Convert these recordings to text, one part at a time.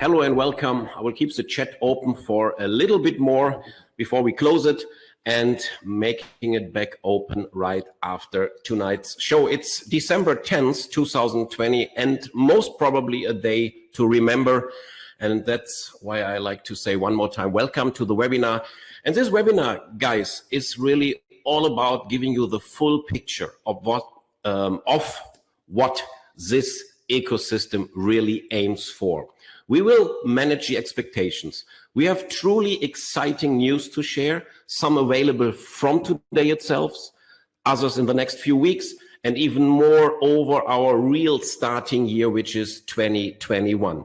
hello and welcome. I will keep the chat open for a little bit more before we close it and making it back open right after tonight's show. It's December 10th, 2020, and most probably a day to remember. And that's why I like to say one more time, welcome to the webinar. And this webinar, guys, is really all about giving you the full picture of what, um, of what this ecosystem really aims for. We will manage the expectations. We have truly exciting news to share, some available from today itself, others in the next few weeks, and even more over our real starting year, which is 2021.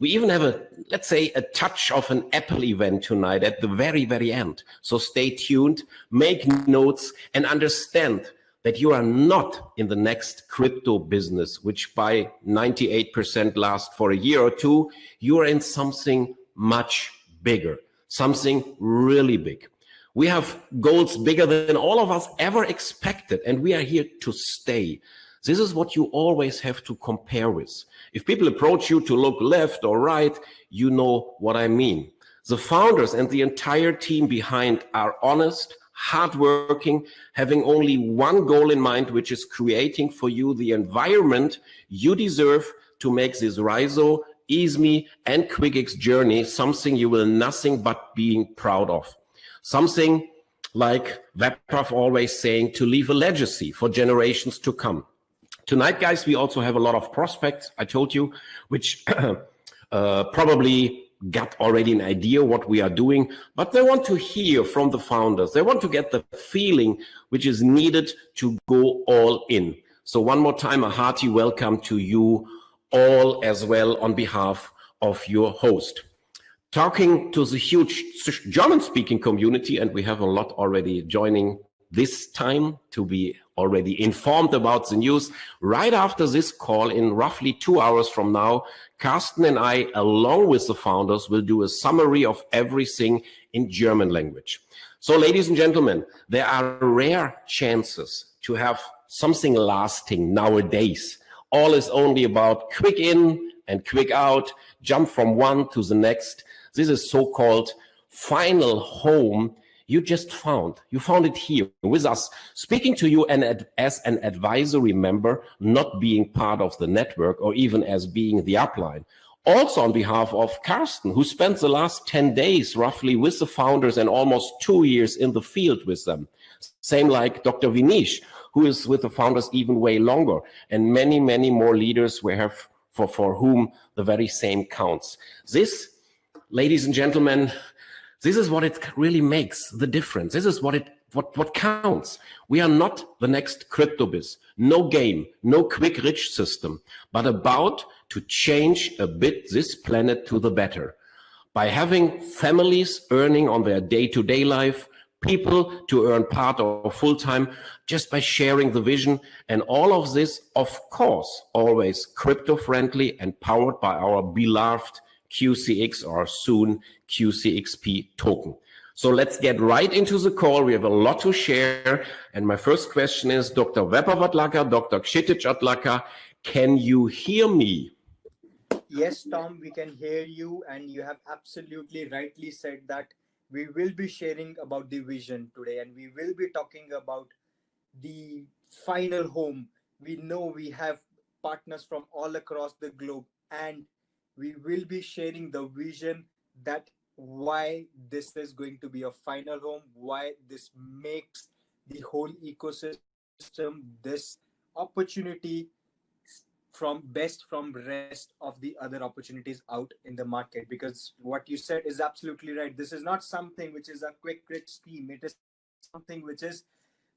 We even have a, let's say, a touch of an Apple event tonight at the very, very end. So stay tuned, make notes, and understand that you are not in the next crypto business, which by 98% lasts for a year or two, you are in something much bigger, something really big. We have goals bigger than all of us ever expected, and we are here to stay. This is what you always have to compare with. If people approach you to look left or right, you know what I mean. The founders and the entire team behind are honest, hardworking, having only one goal in mind, which is creating for you the environment you deserve to make this Rizo, EASME, and QuickX journey something you will nothing but being proud of. Something like Webpath always saying to leave a legacy for generations to come. Tonight, guys, we also have a lot of prospects, I told you, which uh, probably got already an idea what we are doing, but they want to hear from the founders. They want to get the feeling which is needed to go all in. So one more time, a hearty welcome to you all as well on behalf of your host. Talking to the huge German-speaking community, and we have a lot already joining this time to be already informed about the news. Right after this call, in roughly two hours from now, Carsten and I, along with the founders, will do a summary of everything in German language. So ladies and gentlemen, there are rare chances to have something lasting nowadays. All is only about quick in and quick out, jump from one to the next. This is so-called final home you just found. You found it here with us, speaking to you and as an advisory member, not being part of the network or even as being the upline. Also on behalf of Carsten, who spent the last 10 days roughly with the founders and almost two years in the field with them. Same like Dr. Vinish, who is with the founders even way longer, and many, many more leaders we have for, for whom the very same counts. This, ladies and gentlemen, this is what it really makes the difference. This is what it what, what counts. We are not the next CryptoBiz, no game, no quick rich system, but about to change a bit this planet to the better. By having families earning on their day-to-day -day life, people to earn part or full-time just by sharing the vision. And all of this, of course, always crypto-friendly and powered by our beloved QCX or soon QCXP token. So let's get right into the call. We have a lot to share. And my first question is, Dr. Weber Dr. Adlakha, can you hear me? Yes, Tom, we can hear you. And you have absolutely rightly said that we will be sharing about the vision today and we will be talking about the final home. We know we have partners from all across the globe and we will be sharing the vision that why this is going to be a final home, why this makes the whole ecosystem this opportunity from best from rest of the other opportunities out in the market. Because what you said is absolutely right. This is not something which is a quick rich scheme. It is something which is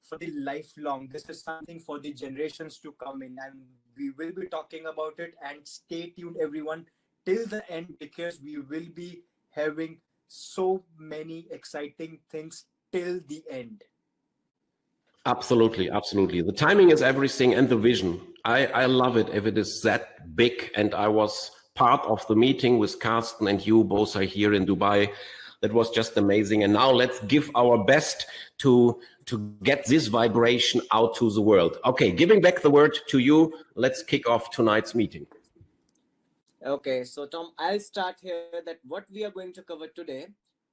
for the lifelong. This is something for the generations to come in. And we will be talking about it. And stay tuned everyone till the end because we will be having so many exciting things till the end. Absolutely, absolutely. The timing is everything and the vision. I, I love it if it is that big. And I was part of the meeting with Carsten and you both are here in Dubai. That was just amazing. And now let's give our best to, to get this vibration out to the world. Okay, giving back the word to you. Let's kick off tonight's meeting. Okay, so Tom, I'll start here that what we are going to cover today.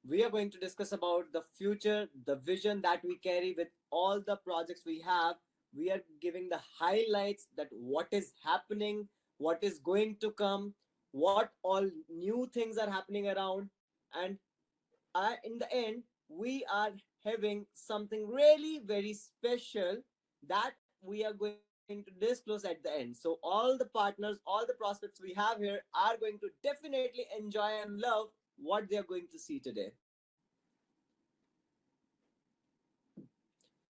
We are going to discuss about the future, the vision that we carry with all the projects we have. We are giving the highlights that what is happening, what is going to come, what all new things are happening around, and uh, in the end, we are having something really very special that we are going to disclose at the end. So all the partners, all the prospects we have here are going to definitely enjoy and love what they are going to see today.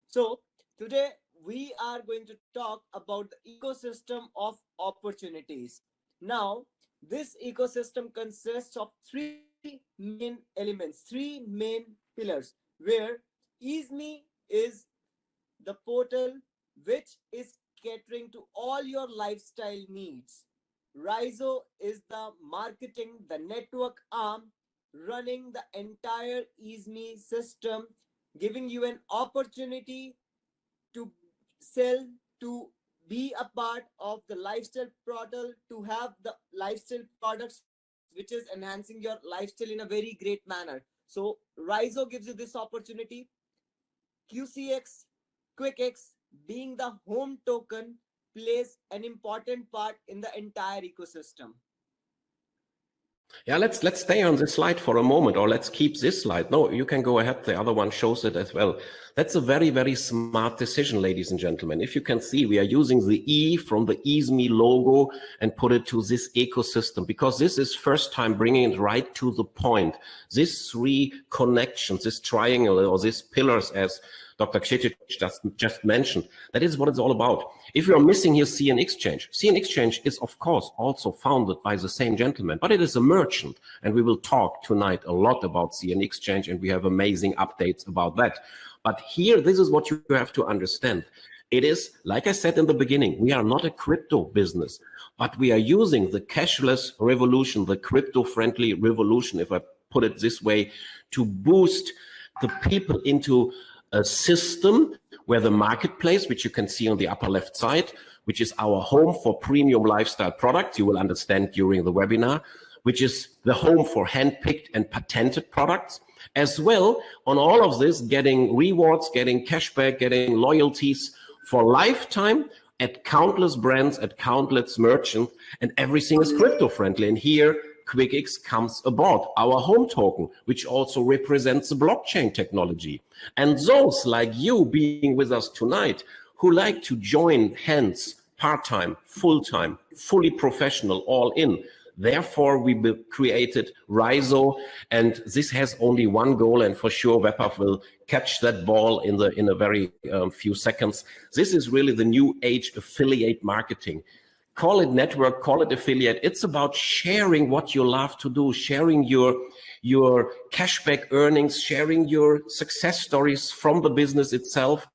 So today we are going to talk about the ecosystem of opportunities. Now, this ecosystem consists of three main elements, three main pillars, where EaseMe is the portal which is catering to all your lifestyle needs. Rizo is the marketing, the network arm running the entire EaseMe system, giving you an opportunity to sell, to be a part of the lifestyle portal, to have the lifestyle products which is enhancing your lifestyle in a very great manner. So Rizo gives you this opportunity. QCX, QuickX, being the home token, plays an important part in the entire ecosystem. Yeah, let's let's stay on this slide for a moment, or let's keep this slide. No, you can go ahead. The other one shows it as well. That's a very, very smart decision, ladies and gentlemen. If you can see, we are using the E from the EaseMe logo and put it to this ecosystem because this is first time bringing it right to the point. These three connections, this triangle or these pillars as Dr. Kshitij just, just mentioned. That is what it's all about. If you're missing here CN Exchange, CN Exchange is of course also founded by the same gentleman, but it is a merchant. And we will talk tonight a lot about CN Exchange and we have amazing updates about that. But here, this is what you have to understand. It is, like I said in the beginning, we are not a crypto business, but we are using the cashless revolution, the crypto-friendly revolution, if I put it this way, to boost the people into a system where the marketplace, which you can see on the upper left side, which is our home for premium lifestyle products, you will understand during the webinar, which is the home for handpicked and patented products, as well on all of this, getting rewards, getting cashback, getting loyalties for lifetime at countless brands, at countless merchants, and everything is crypto friendly. And here QuickX comes aboard, our home token, which also represents the blockchain technology. And those like you being with us tonight who like to join hands part-time, full-time, fully professional, all in, Therefore, we created Rizo, and this has only one goal, and for sure, Webpack will catch that ball in the in a very um, few seconds. This is really the new age affiliate marketing call it network, call it affiliate. It's about sharing what you love to do, sharing your, your cashback earnings, sharing your success stories from the business itself.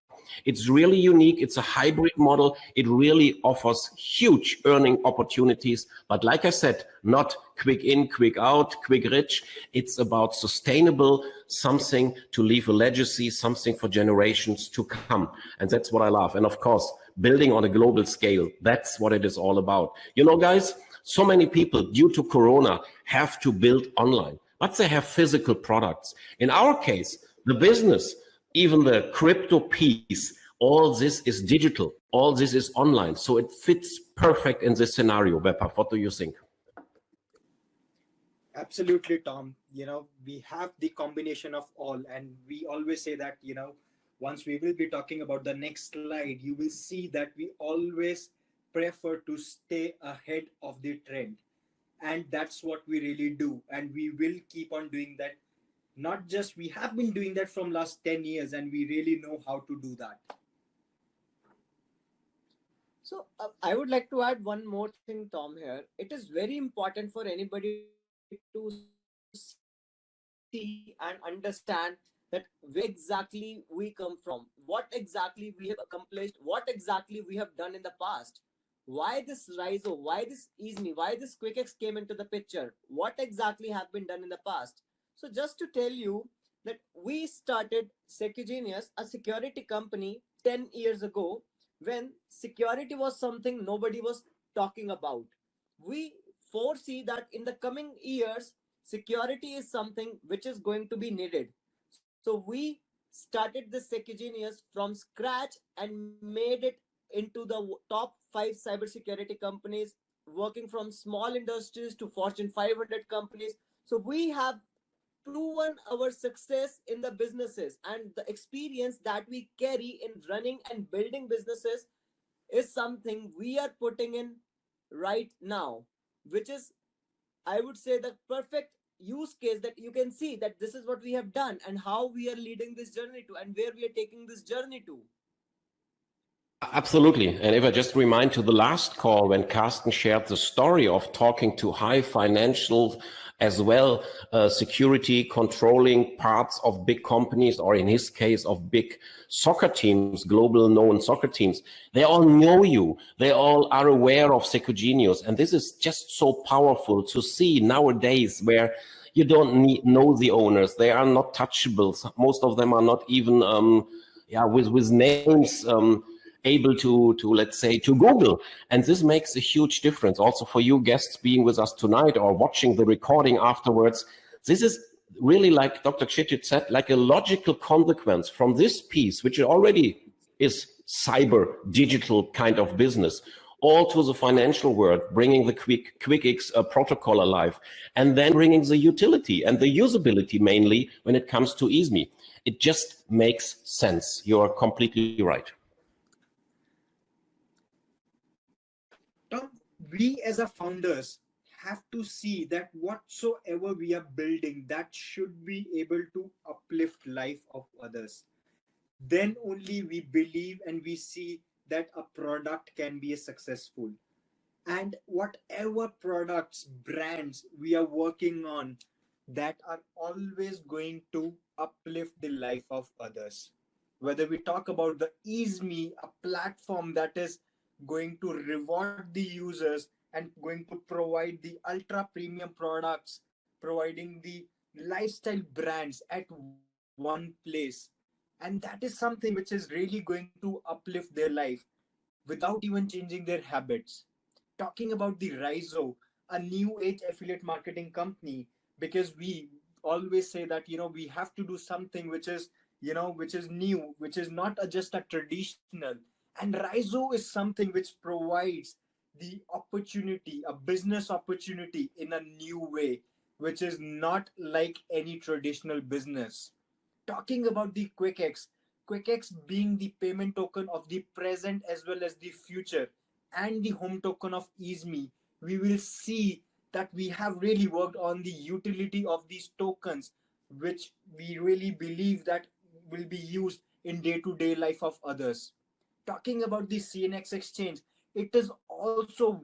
It's really unique. It's a hybrid model. It really offers huge earning opportunities. But like I said, not quick in, quick out, quick rich. It's about sustainable something to leave a legacy, something for generations to come. And that's what I love. And of course, building on a global scale. That's what it is all about. You know, guys, so many people due to Corona have to build online, but they have physical products. In our case, the business, even the crypto piece, all this is digital. All this is online. So it fits perfect in this scenario. Webpack, what do you think? Absolutely, Tom. You know, we have the combination of all, and we always say that, you know, once we will be talking about the next slide, you will see that we always prefer to stay ahead of the trend. And that's what we really do. And we will keep on doing that. Not just we have been doing that from last 10 years and we really know how to do that. So uh, I would like to add one more thing, Tom, here. It is very important for anybody to see and understand that where exactly we come from, what exactly we have accomplished, what exactly we have done in the past. Why this Rizo, why this EaseMe, why this QuickX came into the picture, what exactly have been done in the past. So just to tell you that we started Secugenius, a security company 10 years ago when security was something nobody was talking about. We foresee that in the coming years, security is something which is going to be needed. So we started the Secugenius from scratch and made it into the top five cybersecurity companies, working from small industries to Fortune 500 companies. So we have proven our success in the businesses and the experience that we carry in running and building businesses is something we are putting in right now, which is, I would say, the perfect use case that you can see that this is what we have done and how we are leading this journey to and where we are taking this journey to. Absolutely. And if I just remind to the last call when Carsten shared the story of talking to high financial as well uh, security controlling parts of big companies or in his case of big soccer teams, global known soccer teams, they all know you. They all are aware of Secugenius. And this is just so powerful to see nowadays where you don't need, know the owners. They are not touchables. Most of them are not even um, yeah, with, with names um, able to, to, let's say, to Google. And this makes a huge difference also for you guests being with us tonight or watching the recording afterwards. This is really like Dr. Kshitij said, like a logical consequence from this piece, which already is cyber digital kind of business, all to the financial world, bringing the quick QuickX uh, protocol alive, and then bringing the utility and the usability mainly when it comes to EASME. It just makes sense. You're completely right. We as a founders have to see that whatsoever we are building that should be able to uplift life of others. Then only we believe and we see that a product can be successful. And whatever products brands we are working on that are always going to uplift the life of others. Whether we talk about the easeme a platform that is going to reward the users and going to provide the ultra premium products, providing the lifestyle brands at one place. And that is something which is really going to uplift their life without even changing their habits. Talking about the Rizo, a new age affiliate marketing company, because we always say that, you know, we have to do something which is, you know, which is new, which is not a, just a traditional and Rizo is something which provides the opportunity, a business opportunity in a new way, which is not like any traditional business. Talking about the QuickX, QuickX being the payment token of the present as well as the future and the home token of EASME, we will see that we have really worked on the utility of these tokens, which we really believe that will be used in day-to-day -day life of others talking about the CNX exchange, it is also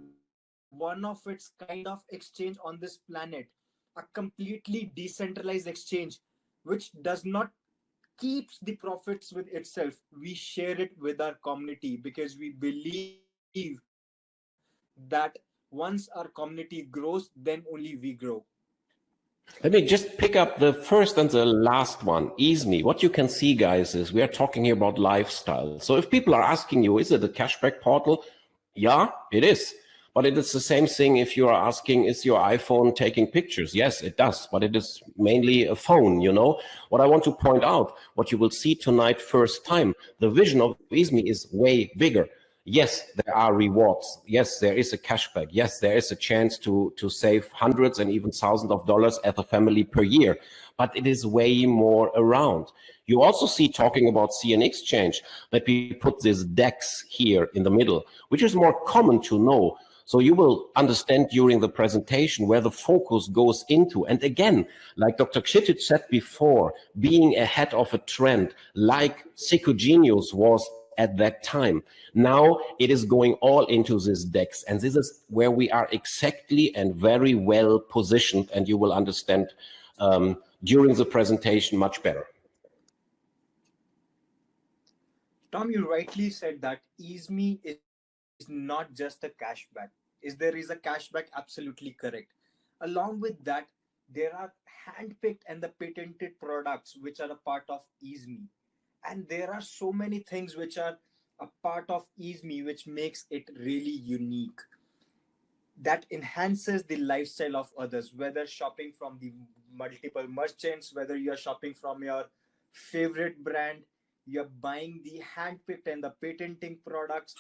one of its kind of exchange on this planet, a completely decentralized exchange, which does not keeps the profits with itself. We share it with our community because we believe that once our community grows, then only we grow. Let me just pick up the first and the last one, EASME. What you can see, guys, is we are talking here about lifestyle. So if people are asking you, is it a cashback portal? Yeah, it is. But it is the same thing if you are asking, is your iPhone taking pictures? Yes, it does, but it is mainly a phone, you know? What I want to point out, what you will see tonight first time, the vision of EASME is way bigger yes, there are rewards. Yes, there is a cashback. Yes, there is a chance to, to save hundreds and even thousands of dollars as a family per year, but it is way more around. You also see talking about CN Exchange that we put this DEX here in the middle, which is more common to know. So you will understand during the presentation where the focus goes into. And again, like Dr. Kshitij said before, being ahead of a trend like Secugenius was at that time. Now it is going all into this DEX. And this is where we are exactly and very well positioned. And you will understand um, during the presentation much better. Tom, you rightly said that EASME is not just a cashback. Is there is a cashback? Absolutely correct. Along with that, there are handpicked and the patented products which are a part of EASME and there are so many things which are a part of EASME which makes it really unique. That enhances the lifestyle of others whether shopping from the multiple merchants whether you're shopping from your favorite brand you're buying the handpicked and the patenting products.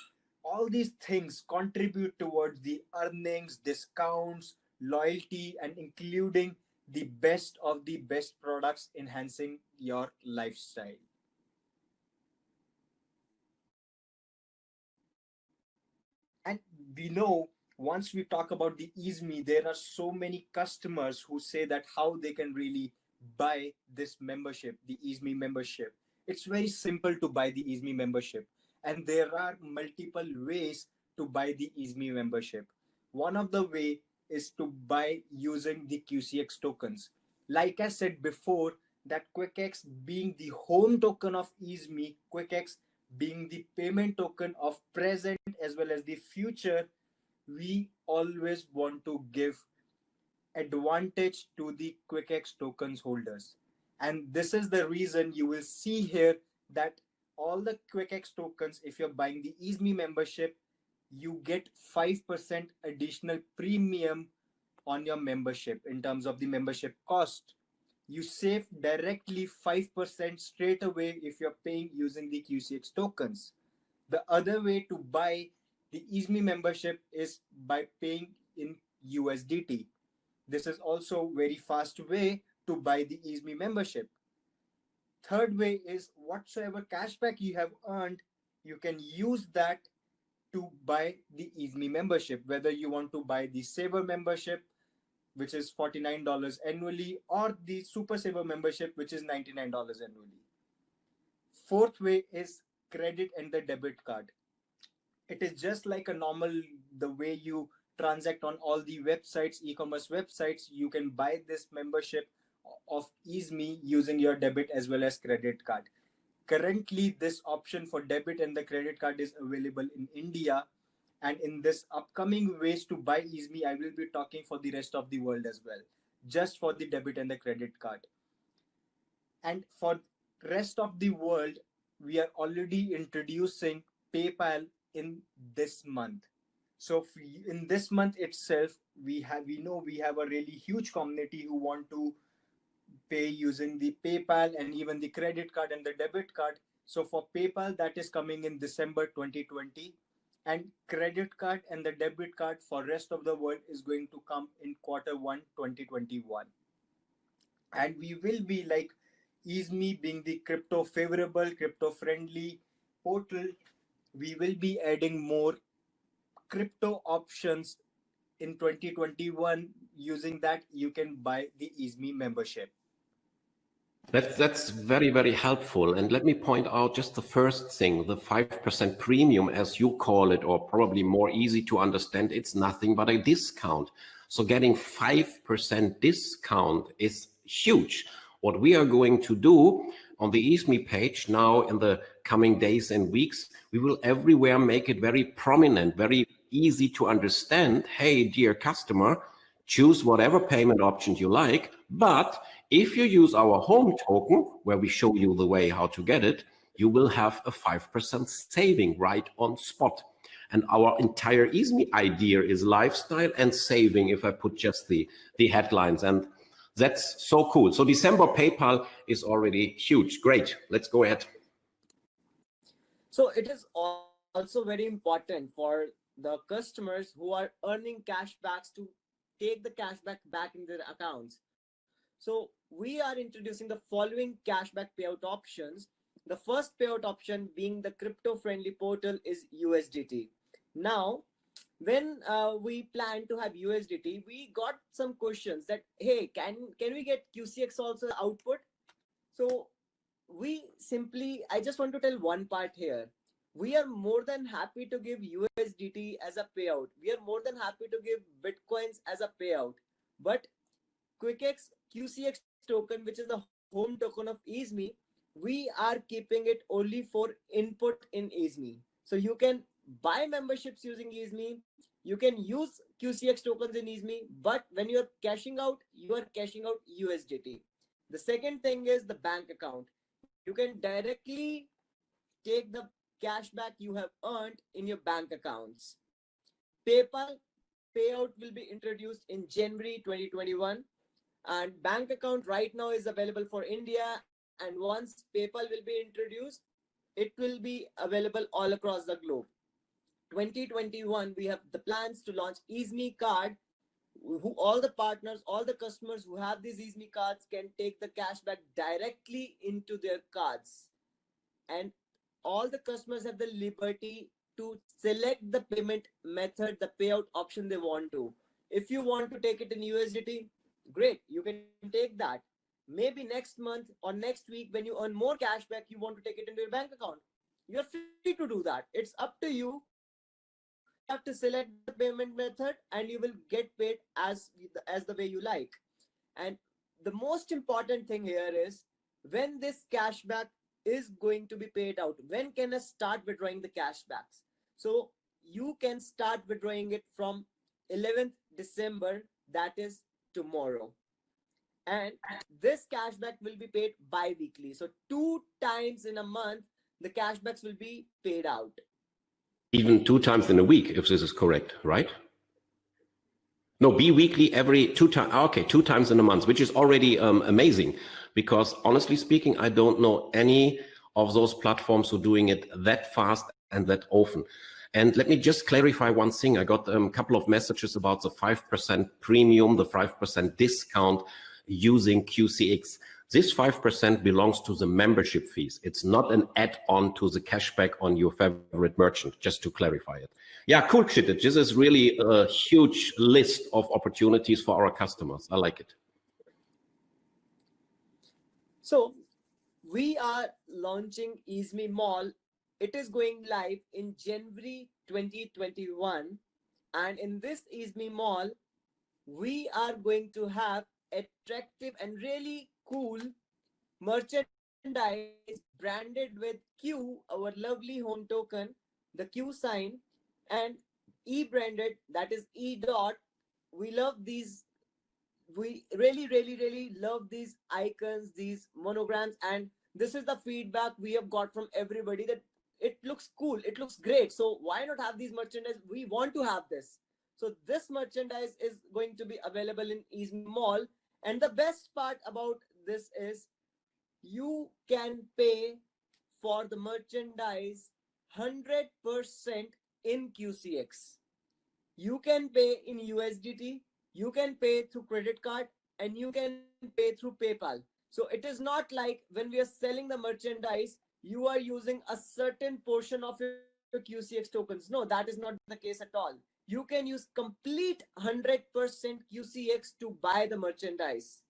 All these things contribute towards the earnings discounts loyalty and including the best of the best products enhancing your lifestyle and we know once we talk about the easme there are so many customers who say that how they can really buy this membership the easme membership. It's very simple to buy the easme membership. And there are multiple ways to buy the easme membership. One of the way is to buy using the qcx tokens. Like i said before that quickx being the home token of easme quickx being the payment token of present as well as the future we always want to give advantage to the quickx tokens holders. And this is the reason you will see here that all the quickx tokens if you're buying the easme membership you get 5% additional premium on your membership in terms of the membership cost you save directly 5% straight away if you're paying using the QCX tokens. The other way to buy the easme membership is by paying in USDT. This is also very fast way to buy the easme membership. Third way is whatsoever cashback you have earned, you can use that to buy the easme membership, whether you want to buy the saver membership which is $49 annually, or the Super Saver membership, which is $99 annually. Fourth way is credit and the debit card. It is just like a normal, the way you transact on all the websites, e-commerce websites, you can buy this membership of EaseMe using your debit as well as credit card. Currently, this option for debit and the credit card is available in India and in this upcoming ways to buy easme i will be talking for the rest of the world as well just for the debit and the credit card. And for rest of the world we are already introducing paypal in this month. So in this month itself we have we know we have a really huge community who want to pay using the paypal and even the credit card and the debit card. So for paypal that is coming in december 2020 and credit card and the debit card for rest of the world is going to come in quarter 1 2021 and we will be like easme being the crypto favorable crypto friendly portal we will be adding more crypto options in 2021 using that you can buy the easme membership that, that's very, very helpful. And let me point out just the first thing, the 5% premium, as you call it, or probably more easy to understand, it's nothing but a discount. So getting 5% discount is huge. What we are going to do on the EaseMe page now in the coming days and weeks, we will everywhere make it very prominent, very easy to understand. Hey, dear customer, choose whatever payment option you like, but if you use our home token, where we show you the way how to get it, you will have a 5% saving right on spot. And our entire EaseMe idea is lifestyle and saving, if I put just the, the headlines. And that's so cool. So December PayPal is already huge. Great. Let's go ahead. So it is also very important for the customers who are earning cashbacks to take the cashback back in their accounts. So we are introducing the following cashback payout options. The first payout option being the crypto friendly portal is USDT. Now, when uh, we plan to have USDT, we got some questions that, hey, can, can we get QCX also output? So we simply, I just want to tell one part here. We are more than happy to give USDT as a payout. We are more than happy to give Bitcoins as a payout. But QuickX QCX token, which is the home token of EaseMe, we are keeping it only for input in EaseMe. So you can buy memberships using EaseMe. You can use QCX tokens in EaseMe, but when you're cashing out, you are cashing out USDT. The second thing is the bank account. You can directly take the cashback you have earned in your bank accounts. PayPal payout will be introduced in January 2021 and bank account right now is available for India and once PayPal will be introduced, it will be available all across the globe. 2021, we have the plans to launch EaseMe card who all the partners, all the customers who have these EaseMe cards can take the cashback directly into their cards. And all the customers have the liberty to select the payment method, the payout option they want to. If you want to take it in USDT, great, you can take that. Maybe next month or next week, when you earn more cashback, you want to take it into your bank account. You're free to do that. It's up to you. You have to select the payment method and you will get paid as, as the way you like. And the most important thing here is when this cashback is going to be paid out, when can I start withdrawing the cashbacks? So you can start withdrawing it from 11th December, that is tomorrow. And this cashback will be paid bi-weekly. So two times in a month, the cashbacks will be paid out. Even two times in a week, if this is correct, right? No, bi-weekly every two times. Okay, two times in a month, which is already um, amazing. Because honestly speaking, I don't know any of those platforms who are doing it that fast and that often. And let me just clarify one thing. I got um, a couple of messages about the 5% premium, the 5% discount using QCX. This 5% belongs to the membership fees. It's not an add-on to the cashback on your favorite merchant, just to clarify it. Yeah, cool, Kshitij. This is really a huge list of opportunities for our customers. I like it. So we are launching EaseMe Mall it is going live in January 2021. And in this EaseMe Mall, we are going to have attractive and really cool merchandise branded with Q, our lovely home token, the Q sign, and E branded, that is E dot. We love these. We really, really, really love these icons, these monograms, and this is the feedback we have got from everybody that it looks cool it looks great so why not have these merchandise we want to have this so this merchandise is going to be available in Ease Mall and the best part about this is you can pay for the merchandise 100% in QCX. You can pay in USDT, you can pay through credit card, and you can pay through PayPal. So it is not like when we are selling the merchandise, you are using a certain portion of your QCX tokens. No, that is not the case at all. You can use complete 100% QCX to buy the merchandise.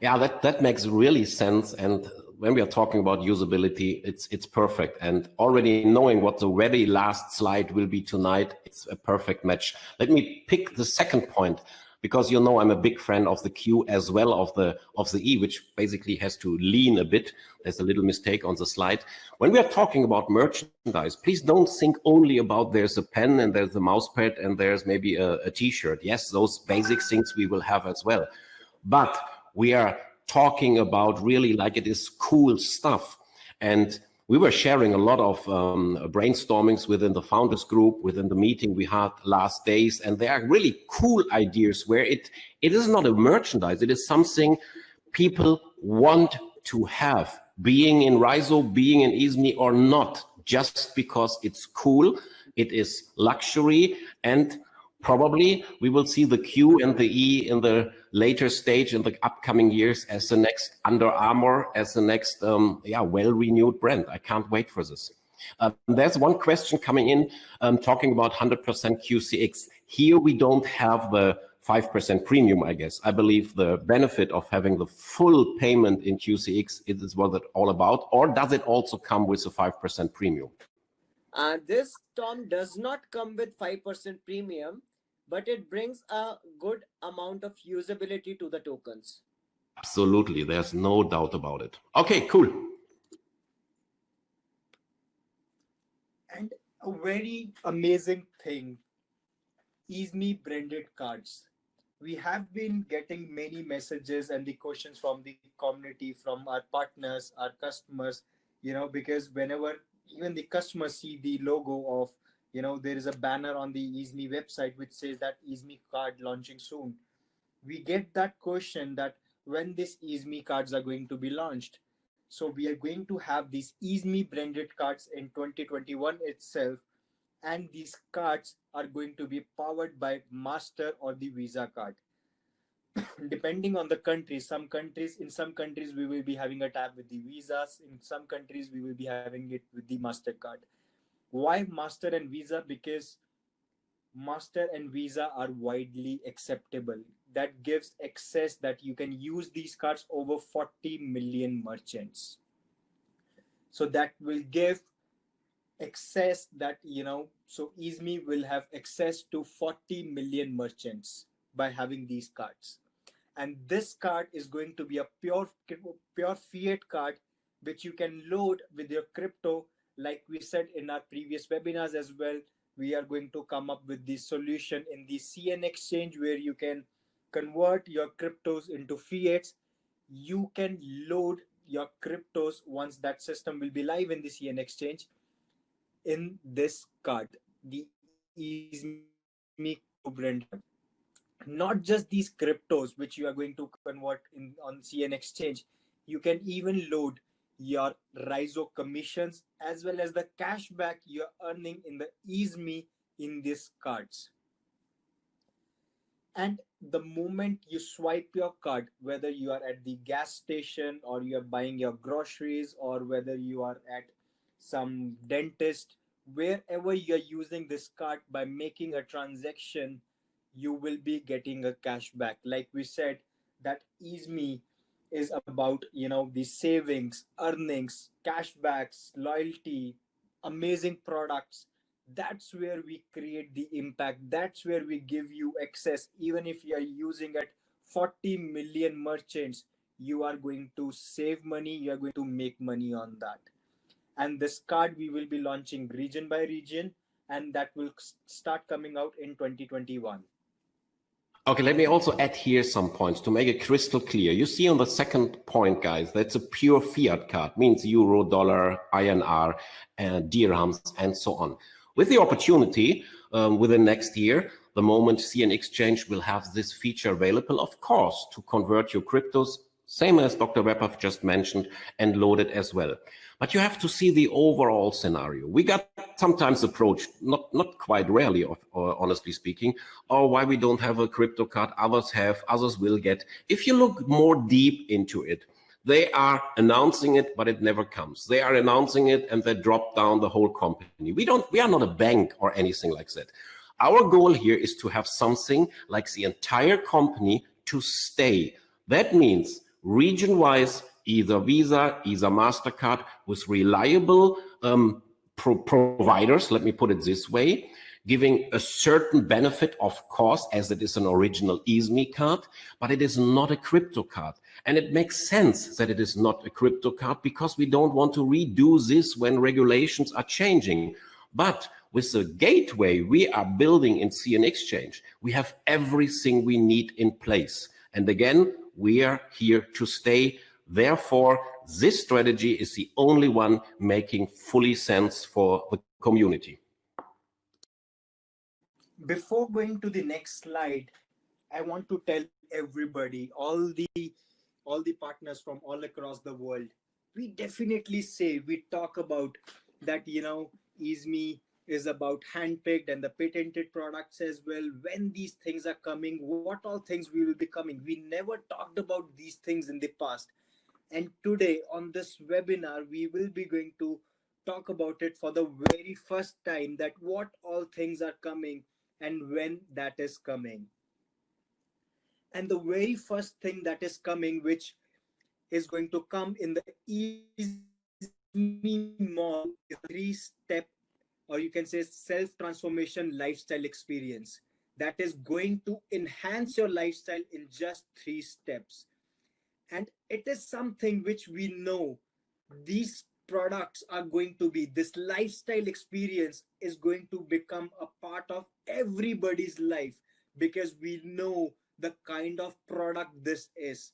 Yeah, that, that makes really sense. And when we are talking about usability, it's it's perfect. And already knowing what the very last slide will be tonight, it's a perfect match. Let me pick the second point because you know I'm a big fan of the Q as well of the of the E, which basically has to lean a bit. There's a little mistake on the slide. When we are talking about merchandise, please don't think only about there's a pen and there's a mouse pad and there's maybe a a t-shirt. Yes, those basic things we will have as well. But we are talking about really like it is cool stuff. And we were sharing a lot of um, brainstormings within the founders group, within the meeting we had last days, and there are really cool ideas where it it is not a merchandise, it is something people want to have, being in Rizo, being in EaseMe or not, just because it's cool, it is luxury, and probably we will see the Q and the E in the later stage in the upcoming years as the next Under Armour, as the next um, yeah well-renewed brand. I can't wait for this. Um, there's one question coming in um, talking about 100% QCX. Here we don't have the 5% premium, I guess. I believe the benefit of having the full payment in QCX is what it's all about, or does it also come with a 5% premium? Uh, this Tom does not come with 5% premium but it brings a good amount of usability to the tokens. Absolutely. There's no doubt about it. Okay, cool. And a very amazing thing, EaseMe branded cards. We have been getting many messages and the questions from the community, from our partners, our customers, you know, because whenever even the customers see the logo of you know there is a banner on the easme website which says that easme card launching soon. We get that question that when this easme cards are going to be launched. So we are going to have these easme branded cards in 2021 itself and these cards are going to be powered by master or the visa card. Depending on the country some countries in some countries we will be having a tab with the visas in some countries we will be having it with the mastercard why master and visa? Because master and visa are widely acceptable. That gives access that you can use these cards over 40 million merchants. So that will give access that you know so easme will have access to 40 million merchants by having these cards. And this card is going to be a pure pure fiat card which you can load with your crypto like we said in our previous webinars as well we are going to come up with the solution in the cn exchange where you can convert your cryptos into fiats. You can load your cryptos once that system will be live in the cn exchange in this card. The easme brand not just these cryptos which you are going to convert in on cn exchange. You can even load your Rizo commissions as well as the cashback you're earning in the easme in these cards. And the moment you swipe your card whether you are at the gas station or you are buying your groceries or whether you are at some dentist wherever you're using this card by making a transaction you will be getting a cashback. Like we said that easme is about you know the savings earnings cashbacks loyalty amazing products. That's where we create the impact. That's where we give you access. Even if you are using at 40 million merchants you are going to save money. You are going to make money on that. And this card we will be launching region by region and that will start coming out in 2021 Okay, let me also add here some points to make it crystal clear. You see on the second point, guys, that's a pure fiat card, means euro, dollar, INR, and dirhams, and so on. With the opportunity um, within next year, the moment CN Exchange will have this feature available, of course, to convert your cryptos, same as Dr. Webber just mentioned, and load it as well. But you have to see the overall scenario. We got sometimes approached, not, not quite rarely, uh, honestly speaking, or why we don't have a crypto card, others have, others will get. If you look more deep into it, they are announcing it, but it never comes. They are announcing it and they drop down the whole company. We don't, we are not a bank or anything like that. Our goal here is to have something like the entire company to stay. That means region-wise either Visa, either MasterCard with reliable um, pro providers, let me put it this way, giving a certain benefit, of course, as it is an original easme card, but it is not a crypto card. And it makes sense that it is not a crypto card because we don't want to redo this when regulations are changing. But with the gateway we are building in CN Exchange, we have everything we need in place. And again, we are here to stay Therefore, this strategy is the only one making fully sense for the community. Before going to the next slide, I want to tell everybody, all the all the partners from all across the world, we definitely say, we talk about that, you know, Easme is about handpicked and the patented products as well. When these things are coming, what all things we will be coming. We never talked about these things in the past and today on this webinar, we will be going to talk about it for the very first time that what all things are coming and when that is coming. And the very first thing that is coming, which is going to come in the Easme Mall, three step, or you can say self transformation lifestyle experience that is going to enhance your lifestyle in just three steps and it is something which we know these products are going to be this lifestyle experience is going to become a part of everybody's life because we know the kind of product this is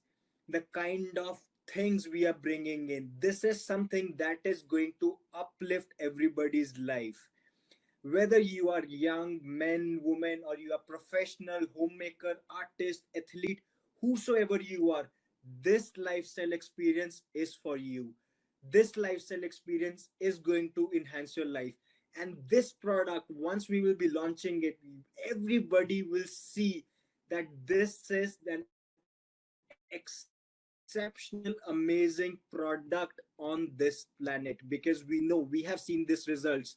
the kind of things we are bringing in. This is something that is going to uplift everybody's life. Whether you are young men women or you are professional homemaker artist athlete whosoever you are this lifestyle experience is for you. This lifestyle experience is going to enhance your life. And this product once we will be launching it everybody will see that this is an exceptional amazing product on this planet. Because we know we have seen these results.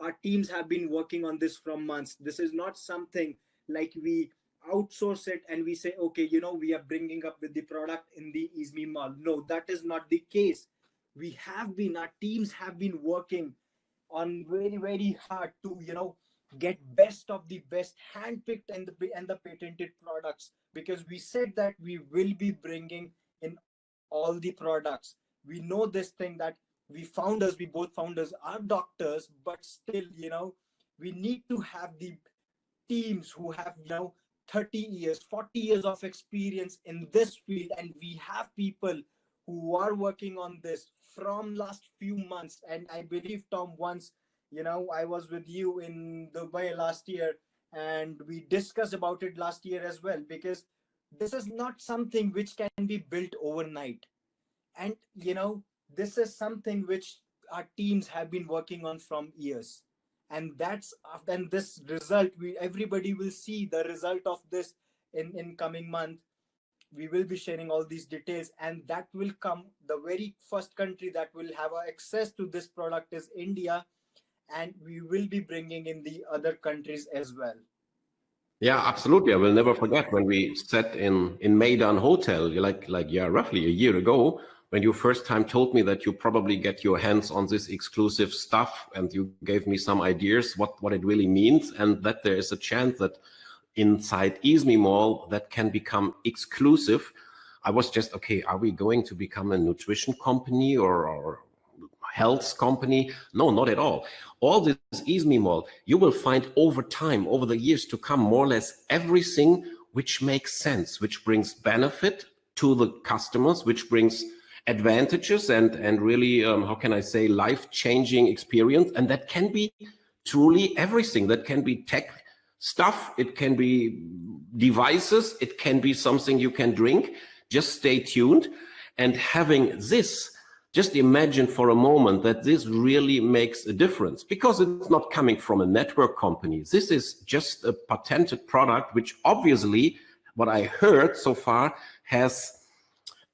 Our teams have been working on this from months. This is not something like we outsource it and we say okay you know we are bringing up with the product in the izmi mall. No that is not the case. We have been our teams have been working on very very hard to you know get best of the best handpicked and the and the patented products because we said that we will be bringing in all the products. We know this thing that we founders we both founders are doctors but still you know we need to have the teams who have you know 30 years 40 years of experience in this field and we have people who are working on this from last few months. And i believe tom once you know i was with you in dubai last year and we discussed about it last year as well because this is not something which can be built overnight. And you know this is something which our teams have been working on from years and that's then this result we everybody will see the result of this in in coming month. We will be sharing all these details and that will come the very first country that will have access to this product is india and we will be bringing in the other countries as well. Yeah absolutely. I will never forget when we sat in in Meydan hotel like like yeah roughly a year ago when you first time told me that you probably get your hands on this exclusive stuff and you gave me some ideas what what it really means and that there is a chance that inside Izmi Mall that can become exclusive. I was just, okay, are we going to become a nutrition company or, or health company? No, not at all. All this Izmi Mall, you will find over time, over the years to come, more or less everything which makes sense, which brings benefit to the customers, which brings advantages and, and really, um, how can I say, life-changing experience. And that can be truly everything. That can be tech stuff, it can be devices, it can be something you can drink. Just stay tuned. And having this, just imagine for a moment that this really makes a difference because it's not coming from a network company. This is just a patented product, which obviously, what I heard so far, has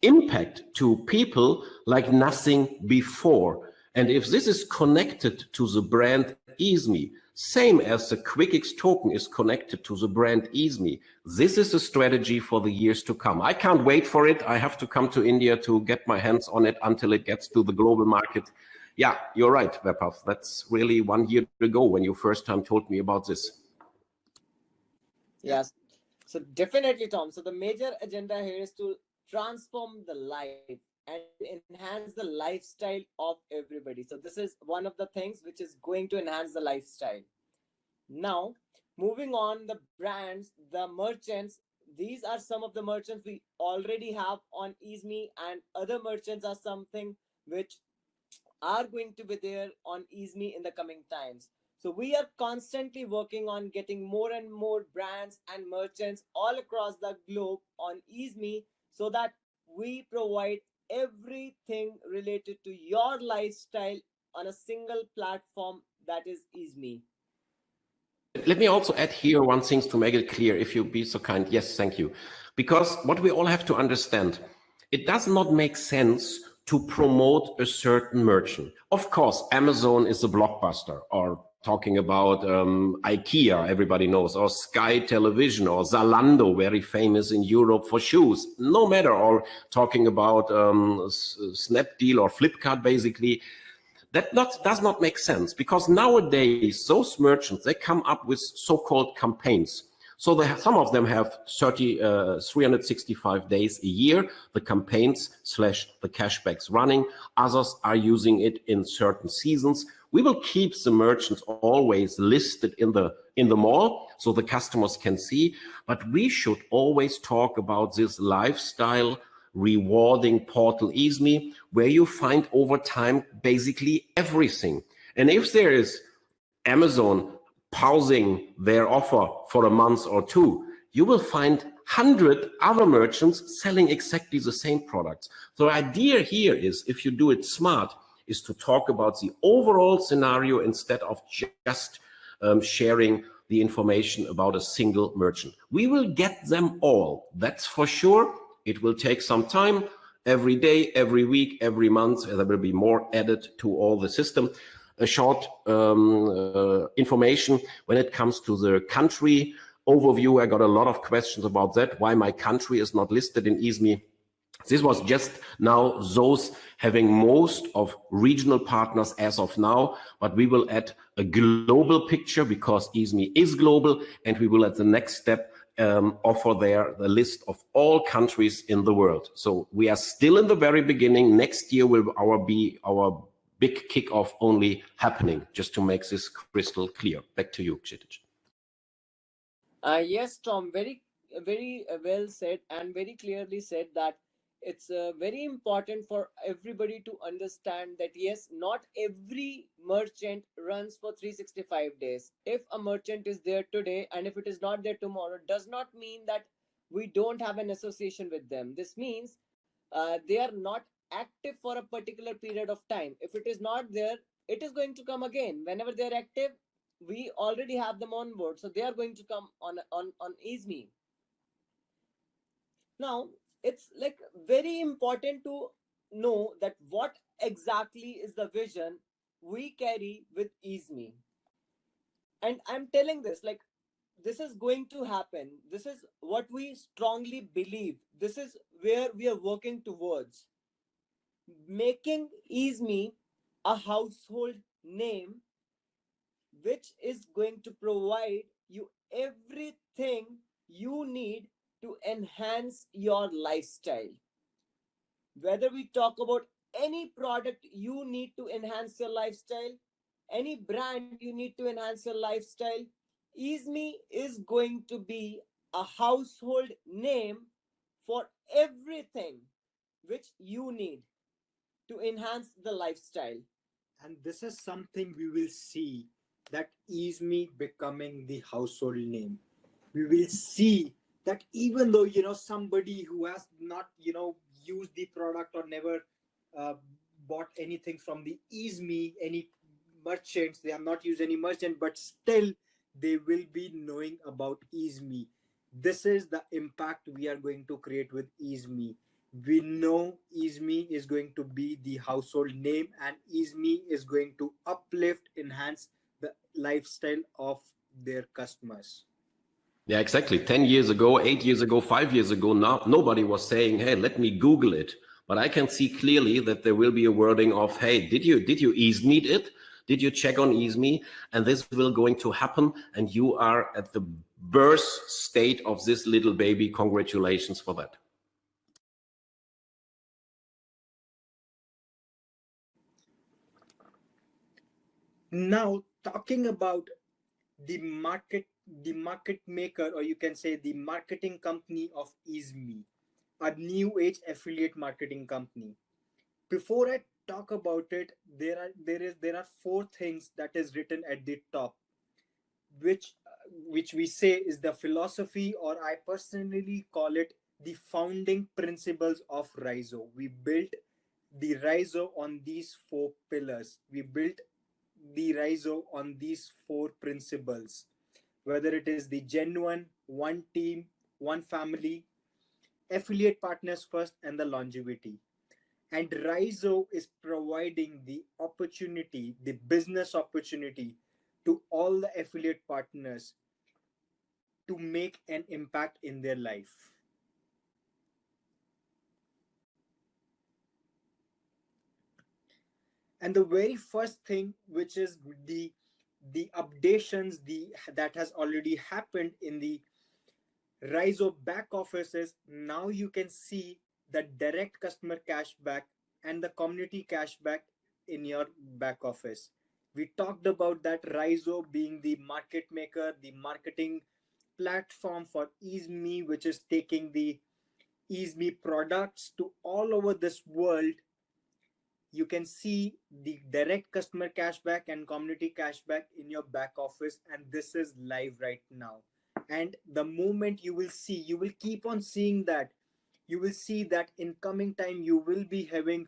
impact to people like nothing before. And if this is connected to the brand Izmi, same as the QuickX token is connected to the brand Izmi. This is a strategy for the years to come. I can't wait for it. I have to come to India to get my hands on it until it gets to the global market. Yeah, you're right, Vaibhav. That's really one year ago when you first time told me about this. Yes. So definitely, Tom. So the major agenda here is to transform the life and enhance the lifestyle of everybody. So this is one of the things which is going to enhance the lifestyle. Now, moving on, the brands, the merchants, these are some of the merchants we already have on Izmi and other merchants are something which are going to be there on Izmi in the coming times. So we are constantly working on getting more and more brands and merchants all across the globe on Izmi so that we provide everything related to your lifestyle on a single platform that is Izmi. Let me also add here one thing to make it clear, if you be so kind. Yes, thank you. Because what we all have to understand, it does not make sense to promote a certain merchant. Of course, Amazon is a blockbuster or talking about um, IKEA, everybody knows, or Sky Television, or Zalando, very famous in Europe for shoes. No matter, or talking about um, Snapdeal or Flipkart, basically, that not, does not make sense because nowadays those merchants, they come up with so-called campaigns. So they have, some of them have 30, uh, 365 days a year, the campaigns slash the cashbacks running. Others are using it in certain seasons. We will keep the merchants always listed in the in the mall so the customers can see, but we should always talk about this lifestyle rewarding portal Izmi, where you find over time basically everything. And if there is Amazon pausing their offer for a month or two, you will find 100 other merchants selling exactly the same products. So The idea here is, if you do it smart, is to talk about the overall scenario instead of just um, sharing the information about a single merchant. We will get them all, that's for sure. It will take some time, every day, every week, every month, there will be more added to all the system. A short um, uh, information when it comes to the country overview. I got a lot of questions about that, why my country is not listed in EASME. This was just now those having most of regional partners as of now, but we will add a global picture because EASME is global and we will at the next step um, offer there the list of all countries in the world. So we are still in the very beginning. Next year will our be our big kickoff only happening, just to make this crystal clear. Back to you, Kshitij. Uh, yes, Tom, very, very well said and very clearly said that it's uh, very important for everybody to understand that yes, not every merchant runs for 365 days. If a merchant is there today and if it is not there tomorrow, does not mean that we don't have an association with them. This means uh, they are not active for a particular period of time. If it is not there, it is going to come again. Whenever they're active, we already have them on board so they are going to come on on on easme now it's like very important to know that what exactly is the vision we carry with easme and i'm telling this like this is going to happen. This is what we strongly believe. This is where we are working towards. Making easme a household name which is going to provide you everything you need to enhance your lifestyle. Whether we talk about any product you need to enhance your lifestyle, any brand you need to enhance your lifestyle, EaseMe is going to be a household name for everything which you need to enhance the lifestyle. And this is something we will see that EaseMe becoming the household name. We will see that even though you know somebody who has not you know used the product or never uh, bought anything from the EaseMe, any merchants, they have not used any merchant, but still they will be knowing about EaseMe. This is the impact we are going to create with EaseMe. We know EaseMe is going to be the household name and EaseMe is going to uplift, enhance the lifestyle of their customers. Yeah, exactly. 10 years ago, eight years ago, five years ago, now nobody was saying, hey, let me Google it. But I can see clearly that there will be a wording of, hey, did you did you ease meet it? Did you check on EaseMe? And this will going to happen. And you are at the birth state of this little baby. Congratulations for that. Now, talking about the market, the market maker, or you can say the marketing company of EaseMe, a new age affiliate marketing company. Before I talk about it, there are there is there are four things that is written at the top, which which we say is the philosophy, or I personally call it the founding principles of Rizo. We built the Rizo on these four pillars. We built the Rizo on these four principles, whether it is the genuine, one team, one family, affiliate partners first, and the longevity. And Rizo is providing the opportunity, the business opportunity to all the affiliate partners to make an impact in their life. and the very first thing which is the the updations the that has already happened in the Rizo back offices now you can see the direct customer cashback and the community cashback in your back office. We talked about that Rizo being the market maker the marketing platform for EaseMe which is taking the EaseMe products to all over this world you can see the direct customer cashback and community cashback in your back office and this is live right now. And the moment you will see you will keep on seeing that. You will see that in coming time you will be having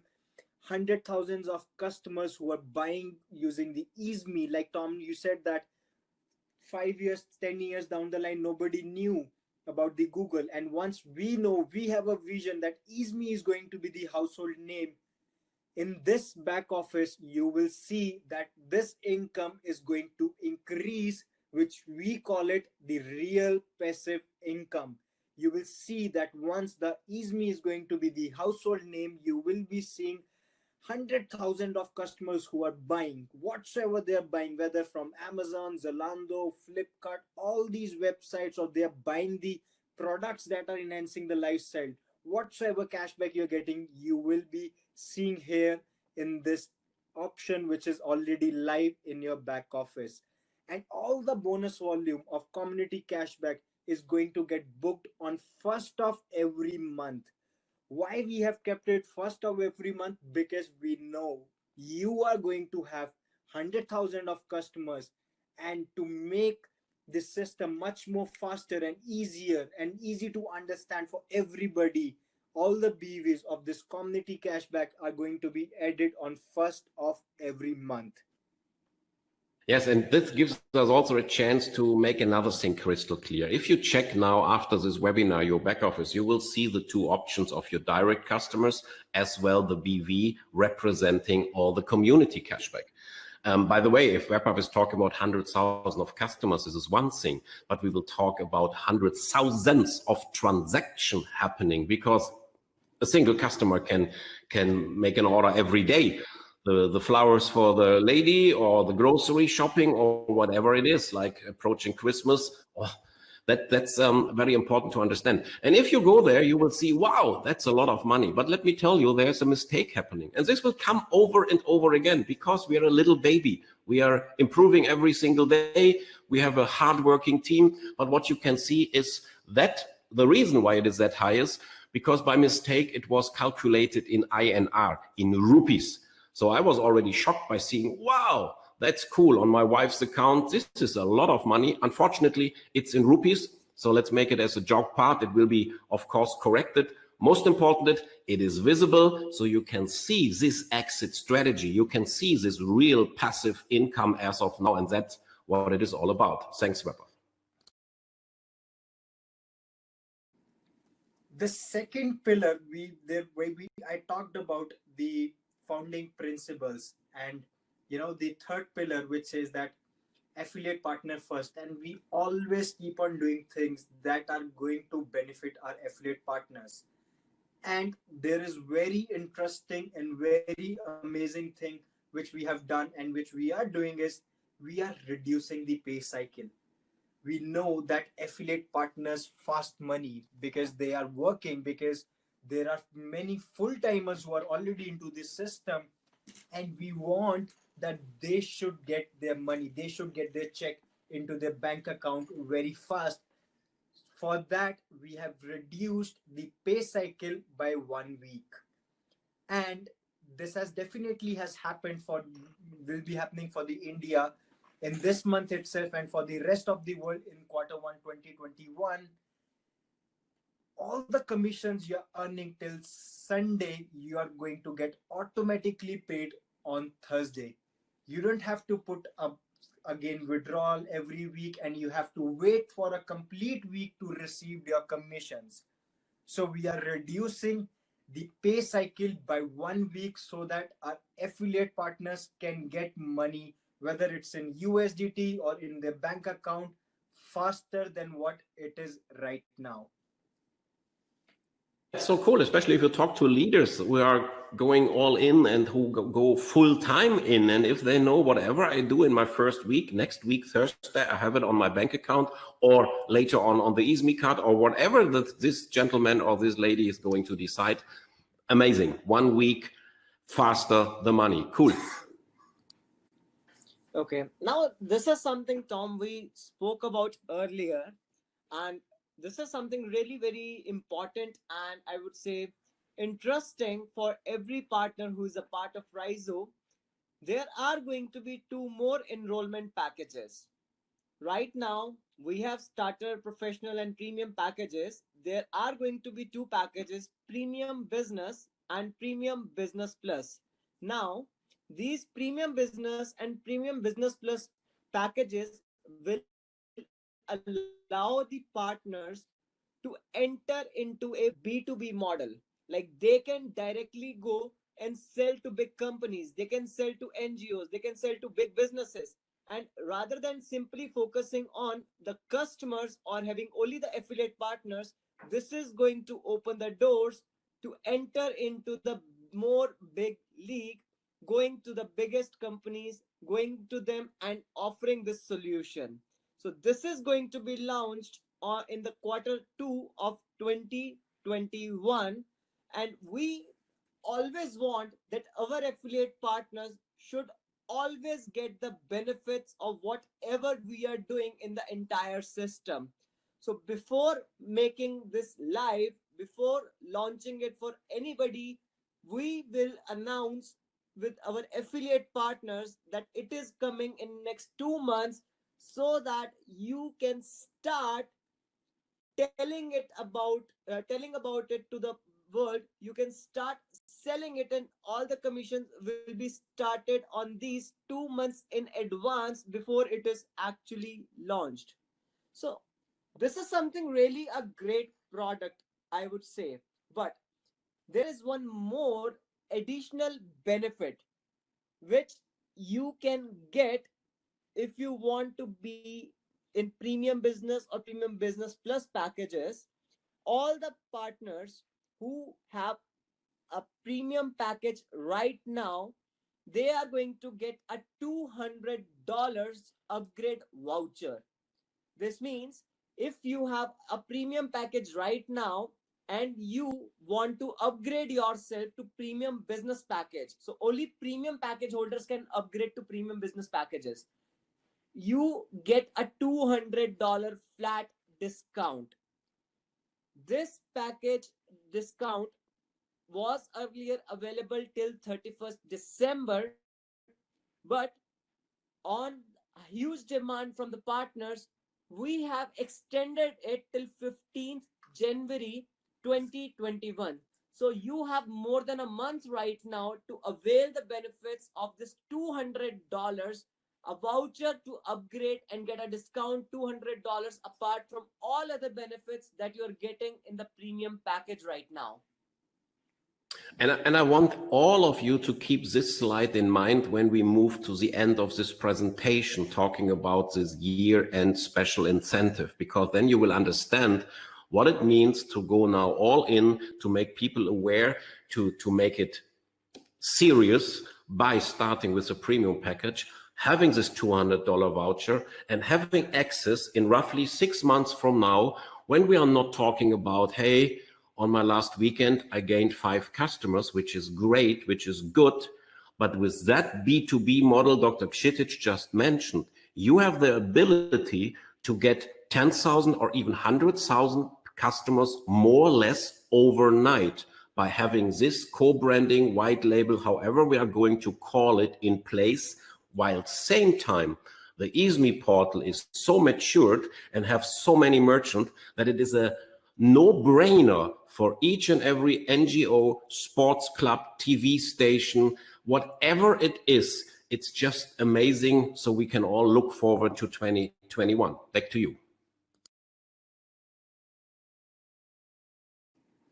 hundred thousands of customers who are buying using the easeMe like tom you said that five years ten years down the line nobody knew about the google. And once we know we have a vision that easeMe is going to be the household name in this back office you will see that this income is going to increase which we call it the real passive income you will see that once the easeMe is going to be the household name you will be seeing 100,000 of customers who are buying whatsoever they're buying, whether from Amazon, Zalando, Flipkart, all these websites, or they're buying the products that are enhancing the lifestyle. Whatsoever cashback you're getting, you will be seeing here in this option, which is already live in your back office. And all the bonus volume of community cashback is going to get booked on first of every month. Why we have kept it first of every month? Because we know you are going to have 100000 of customers and to make the system much more faster and easier and easy to understand for everybody all the bvs of this community cashback are going to be added on first of every month Yes, and this gives us also a chance to make another thing crystal clear. If you check now after this webinar your back office, you will see the two options of your direct customers as well the BV representing all the community cashback. Um, by the way, if Vaibhav is talking about 100,000 of customers, this is one thing, but we will talk about hundreds thousands of transaction happening because a single customer can can make an order every day the, the flowers for the lady or the grocery shopping or whatever it is, like approaching Christmas. Oh, that, that's um, very important to understand. And if you go there, you will see, wow, that's a lot of money. But let me tell you, there's a mistake happening. And this will come over and over again because we are a little baby. We are improving every single day. We have a hardworking team. But what you can see is that the reason why it is that high is because by mistake, it was calculated in INR, in rupees. So I was already shocked by seeing, wow, that's cool on my wife's account. This is a lot of money. Unfortunately, it's in rupees. So let's make it as a joke part. It will be, of course, corrected. Most important, it is visible so you can see this exit strategy. You can see this real passive income as of now. And that's what it is all about. Thanks, Vaibhav. The second pillar, we the way we I talked about the founding principles and you know the third pillar which says that affiliate partner first. And we always keep on doing things that are going to benefit our affiliate partners. And there is very interesting and very amazing thing which we have done and which we are doing is we are reducing the pay cycle we know that affiliate partners fast money because they are working because there are many full timers who are already into this system and we want that they should get their money they should get their check into their bank account very fast. For that we have reduced the pay cycle by one week. And this has definitely has happened for will be happening for the india in this month itself and for the rest of the world in quarter 1 2021 all the commissions you're earning till Sunday, you are going to get automatically paid on Thursday. You don't have to put up again withdrawal every week and you have to wait for a complete week to receive your commissions. So we are reducing the pay cycle by one week so that our affiliate partners can get money, whether it's in USDT or in their bank account, faster than what it is right now. It's so cool, especially if you talk to leaders who are going all in and who go full time in. And if they know whatever I do in my first week, next week, Thursday, I have it on my bank account or later on on the easeMe card or whatever that this gentleman or this lady is going to decide. Amazing. One week faster the money. Cool. Okay. Now, this is something, Tom, we spoke about earlier. And this is something really very important and i would say interesting for every partner who is a part of Rizo, there are going to be two more enrollment packages. Right now, we have starter, professional, and premium packages. There are going to be two packages premium business and premium business plus. Now, these premium business and premium business plus packages will allow the partners to enter into a B2B model. Like they can directly go and sell to big companies, they can sell to NGOs, they can sell to big businesses. And rather than simply focusing on the customers or having only the affiliate partners, this is going to open the doors to enter into the more big league, going to the biggest companies, going to them and offering this solution. So this is going to be launched uh, in the quarter two of 2021. And we always want that our affiliate partners should always get the benefits of whatever we are doing in the entire system. So before making this live, before launching it for anybody, we will announce with our affiliate partners that it is coming in next two months so that you can start telling it about uh, telling about it to the world. You can start selling it and all the commissions will be started on these two months in advance before it is actually launched. So this is something really a great product i would say. But there is one more additional benefit which you can get if you want to be in premium business or premium business plus packages. All the partners who have a premium package right now they are going to get a $200 upgrade voucher. This means if you have a premium package right now and you want to upgrade yourself to premium business package so only premium package holders can upgrade to premium business packages you get a $200 flat discount. This package discount was earlier available till 31st December, but on huge demand from the partners, we have extended it till 15th January 2021. So you have more than a month right now to avail the benefits of this $200 a voucher to upgrade and get a discount $200 apart from all other benefits that you're getting in the premium package right now. And, and I want all of you to keep this slide in mind when we move to the end of this presentation, talking about this year-end special incentive, because then you will understand what it means to go now all in, to make people aware, to, to make it serious by starting with a premium package, having this $200 voucher and having access in roughly six months from now, when we are not talking about, hey, on my last weekend, I gained five customers, which is great, which is good. But with that B2B model Dr. Kshitij just mentioned, you have the ability to get 10,000 or even 100,000 customers more or less overnight by having this co-branding, white label, however we are going to call it in place while same time the EASME portal is so matured and have so many merchants that it is a no-brainer for each and every NGO, sports club, TV station, whatever it is, it's just amazing. So we can all look forward to 2021. Back to you.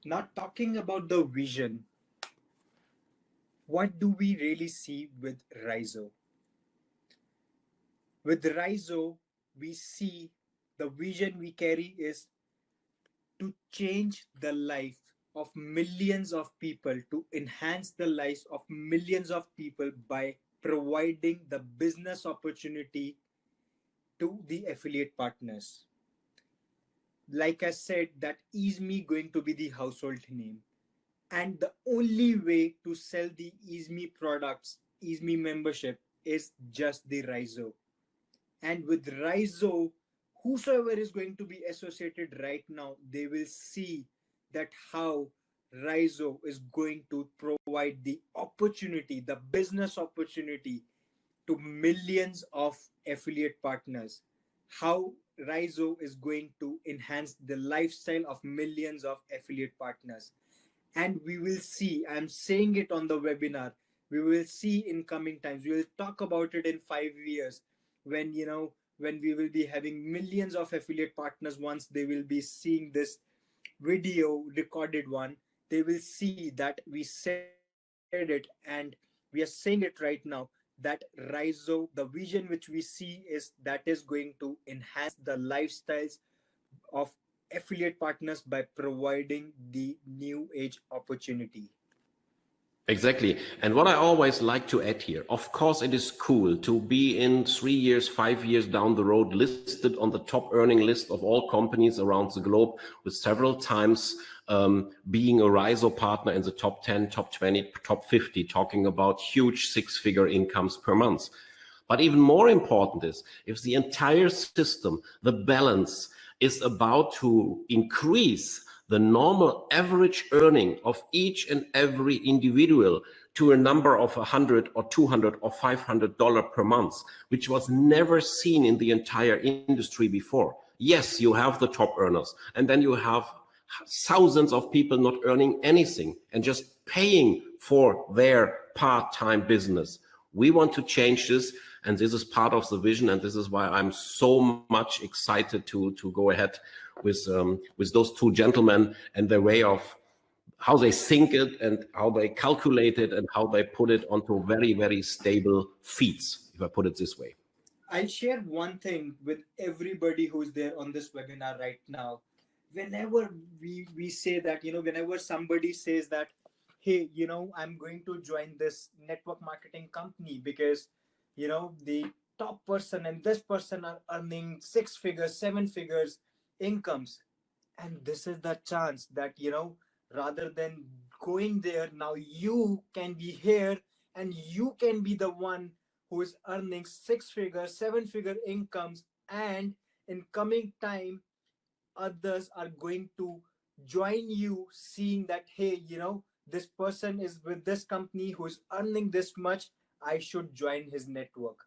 Not talking about the vision, what do we really see with Rizo? With Rizo, we see the vision we carry is to change the life of millions of people, to enhance the lives of millions of people by providing the business opportunity to the affiliate partners. Like I said, that EASME going to be the household name. And the only way to sell the EASME products, EASME membership, is just the Rizo. And with Rizo, whosoever is going to be associated right now, they will see that how Rizo is going to provide the opportunity, the business opportunity to millions of affiliate partners. How Rizo is going to enhance the lifestyle of millions of affiliate partners. And we will see, I'm saying it on the webinar, we will see in coming times. We will talk about it in five years when, you know, when we will be having millions of affiliate partners once they will be seeing this video recorded one they will see that we said it and we are saying it right now that Rizo, the vision which we see is that is going to enhance the lifestyles of affiliate partners by providing the new age opportunity. Exactly. And what I always like to add here, of course, it is cool to be in three years, five years down the road, listed on the top earning list of all companies around the globe with several times um, being a Rizo partner in the top 10, top 20, top 50, talking about huge six figure incomes per month. But even more important is if the entire system, the balance is about to increase the normal average earning of each and every individual to a number of 100 or 200 or 500 dollar per month, which was never seen in the entire industry before. Yes, you have the top earners and then you have thousands of people not earning anything and just paying for their part-time business. We want to change this and this is part of the vision and this is why I'm so much excited to, to go ahead with um, with those two gentlemen and their way of how they think it and how they calculate it and how they put it onto very very stable feeds if i put it this way i'll share one thing with everybody who's there on this webinar right now whenever we we say that you know whenever somebody says that hey you know i'm going to join this network marketing company because you know the top person and this person are earning six figures seven figures incomes. And this is the chance that you know rather than going there now you can be here and you can be the one who is earning six figure seven figure incomes and in coming time others are going to join you seeing that hey you know this person is with this company who is earning this much i should join his network.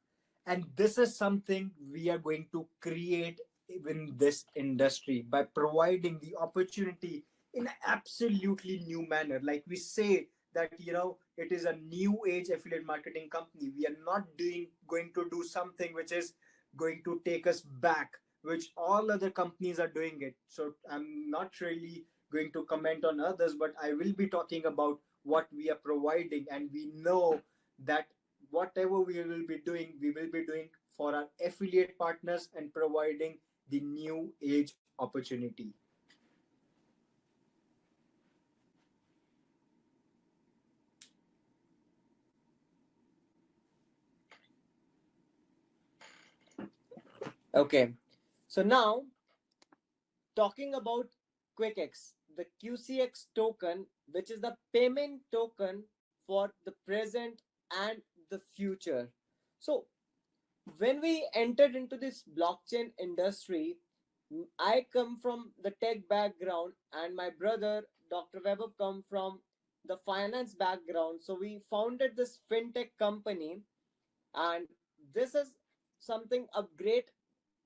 And this is something we are going to create in this industry by providing the opportunity in an absolutely new manner. Like we say that you know it is a new age affiliate marketing company. We are not doing going to do something which is going to take us back which all other companies are doing it so i'm not really going to comment on others but i will be talking about what we are providing and we know that whatever we will be doing we will be doing for our affiliate partners and providing the new age opportunity. Okay, so now talking about QuickX, the QCX token, which is the payment token for the present and the future. So when we entered into this blockchain industry, I come from the tech background, and my brother, Dr. Vaibhav, come from the finance background. So we founded this fintech company, and this is something of great,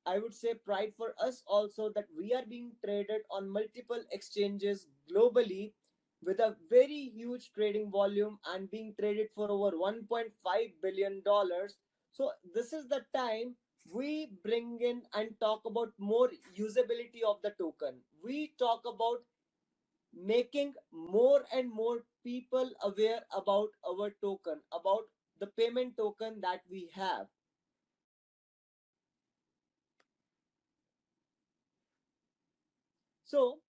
I would say, pride for us also that we are being traded on multiple exchanges globally with a very huge trading volume and being traded for over 1.5 billion dollars so this is the time we bring in and talk about more usability of the token. We talk about making more and more people aware about our token, about the payment token that we have. So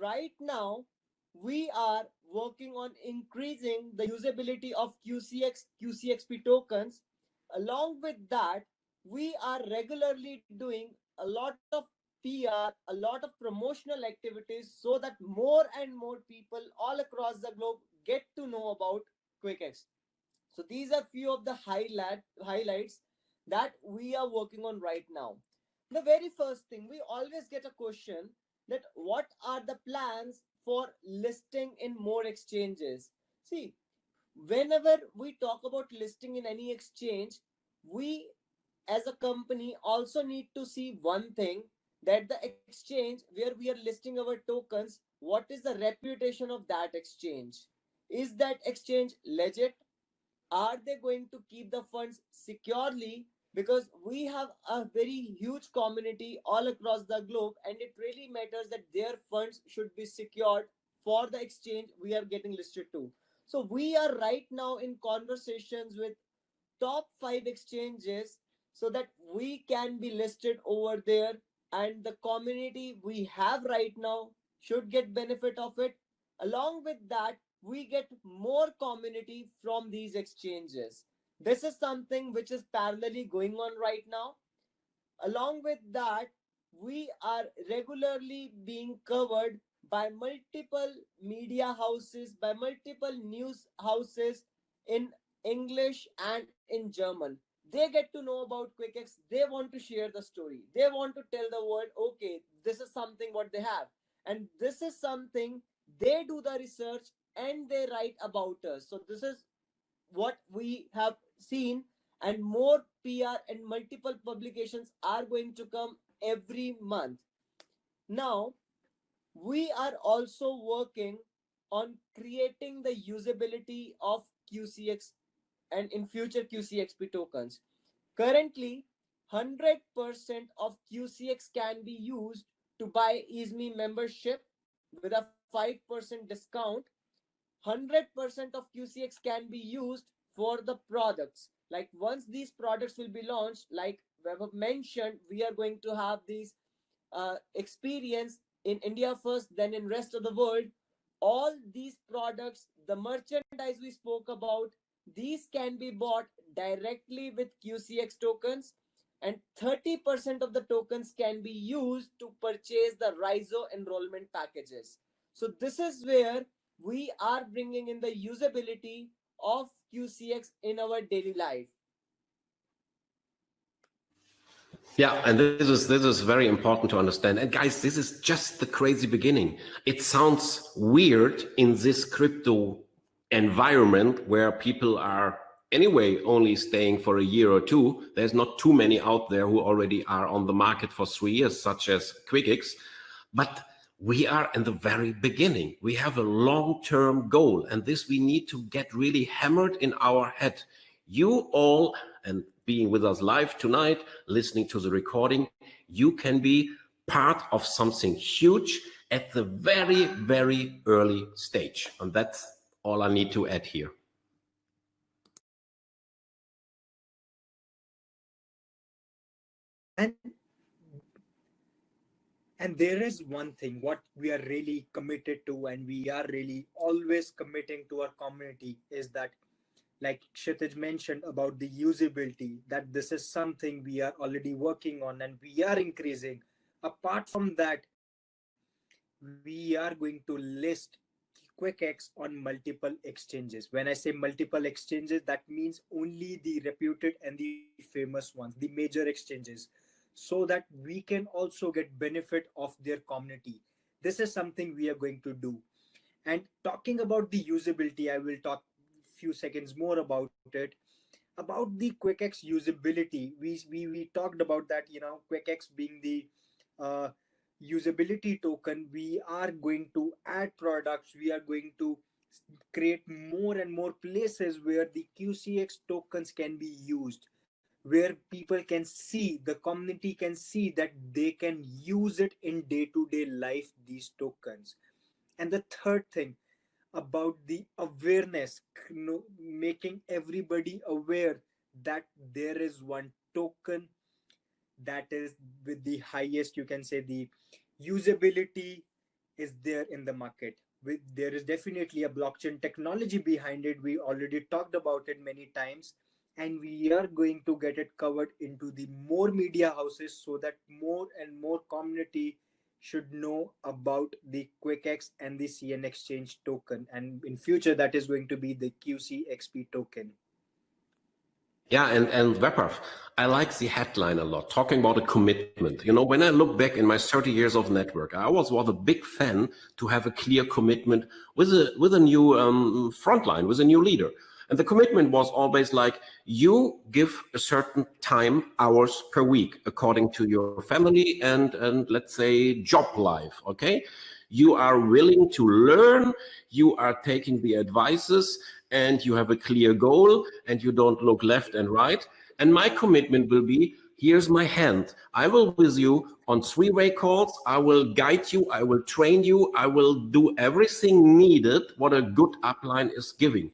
right now, we are working on increasing the usability of QCX, QCXP tokens. Along with that, we are regularly doing a lot of PR, a lot of promotional activities so that more and more people all across the globe get to know about QuickX. So these are few of the highlight, highlights that we are working on right now. The very first thing, we always get a question that what are the plans for listing in more exchanges. See, whenever we talk about listing in any exchange, we as a company also need to see one thing that the exchange where we are listing our tokens, what is the reputation of that exchange? Is that exchange legit? Are they going to keep the funds securely? Because we have a very huge community all across the globe, and it really matters that their funds should be secured for the exchange we are getting listed to. So we are right now in conversations with top five exchanges so that we can be listed over there and the community we have right now should get benefit of it along with that we get more community from these exchanges this is something which is parallelly going on right now. Along with that we are regularly being covered by multiple media houses by multiple news houses in english and in german. They get to know about quickx they want to share the story. They want to tell the world okay this is something what they have. And this is something they do the research and they write about us. So this is what we have seen and more pr and multiple publications are going to come every month now we are also working on creating the usability of qcx and in future QCXP tokens. Currently, 100% of QCX can be used to buy EaseMe membership with a 5% discount. 100% of QCX can be used for the products. Like once these products will be launched, like Vaibhav mentioned, we are going to have these uh, experience in India first, then in rest of the world. All these products, the merchandise we spoke about, these can be bought directly with QCX tokens and 30% of the tokens can be used to purchase the Rizo enrollment packages. So this is where we are bringing in the usability of QCX in our daily life. Yeah, and this is this is very important to understand. And guys, this is just the crazy beginning. It sounds weird in this crypto environment where people are anyway only staying for a year or two. There's not too many out there who already are on the market for three years, such as QuickX. But we are in the very beginning. We have a long-term goal, and this we need to get really hammered in our head. You all, and being with us live tonight, listening to the recording, you can be part of something huge at the very, very early stage. And that's all I need to add here. And and there is one thing what we are really committed to and we are really always committing to our community is that like Kshitij mentioned about the usability that this is something we are already working on and we are increasing apart from that we are going to list QuickX on multiple exchanges. When I say multiple exchanges, that means only the reputed and the famous ones, the major exchanges, so that we can also get benefit of their community. This is something we are going to do. And talking about the usability, I will talk a few seconds more about it. About the QuickX usability, we, we, we talked about that, you know, QuickX being the uh, usability token we are going to add products we are going to create more and more places where the qcx tokens can be used where people can see the community can see that they can use it in day-to-day -day life these tokens. And the third thing about the awareness making everybody aware that there is one token that is with the highest you can say the usability is there in the market. With there is definitely a blockchain technology behind it. We already talked about it many times and we are going to get it covered into the more media houses so that more and more community should know about the QuickX and the CN Exchange token. And in future, that is going to be the QCXP token. Yeah, and, and Vaibhav, I like the headline a lot, talking about a commitment. You know, when I look back in my 30 years of network, I always was a big fan to have a clear commitment with a, with a new um, frontline, with a new leader. And the commitment was always like, you give a certain time, hours per week, according to your family and, and let's say job life, okay? You are willing to learn, you are taking the advices and you have a clear goal and you don't look left and right. And my commitment will be, here's my hand. I will with you on three-way calls. I will guide you. I will train you. I will do everything needed what a good upline is giving.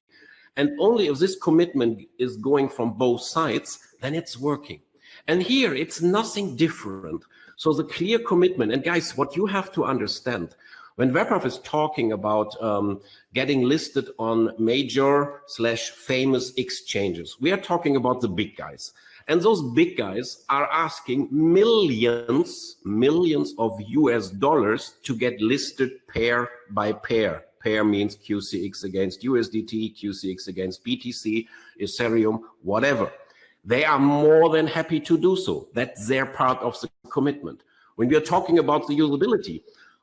And only if this commitment is going from both sides, then it's working. And here it's nothing different. So the clear commitment, and guys, what you have to understand, when Vaibhav is talking about um, getting listed on major slash famous exchanges, we are talking about the big guys. And those big guys are asking millions, millions of US dollars to get listed pair by pair. Pair means QCX against USDT, QCX against BTC, Ethereum, whatever. They are more than happy to do so. That's their part of the commitment. When we are talking about the usability,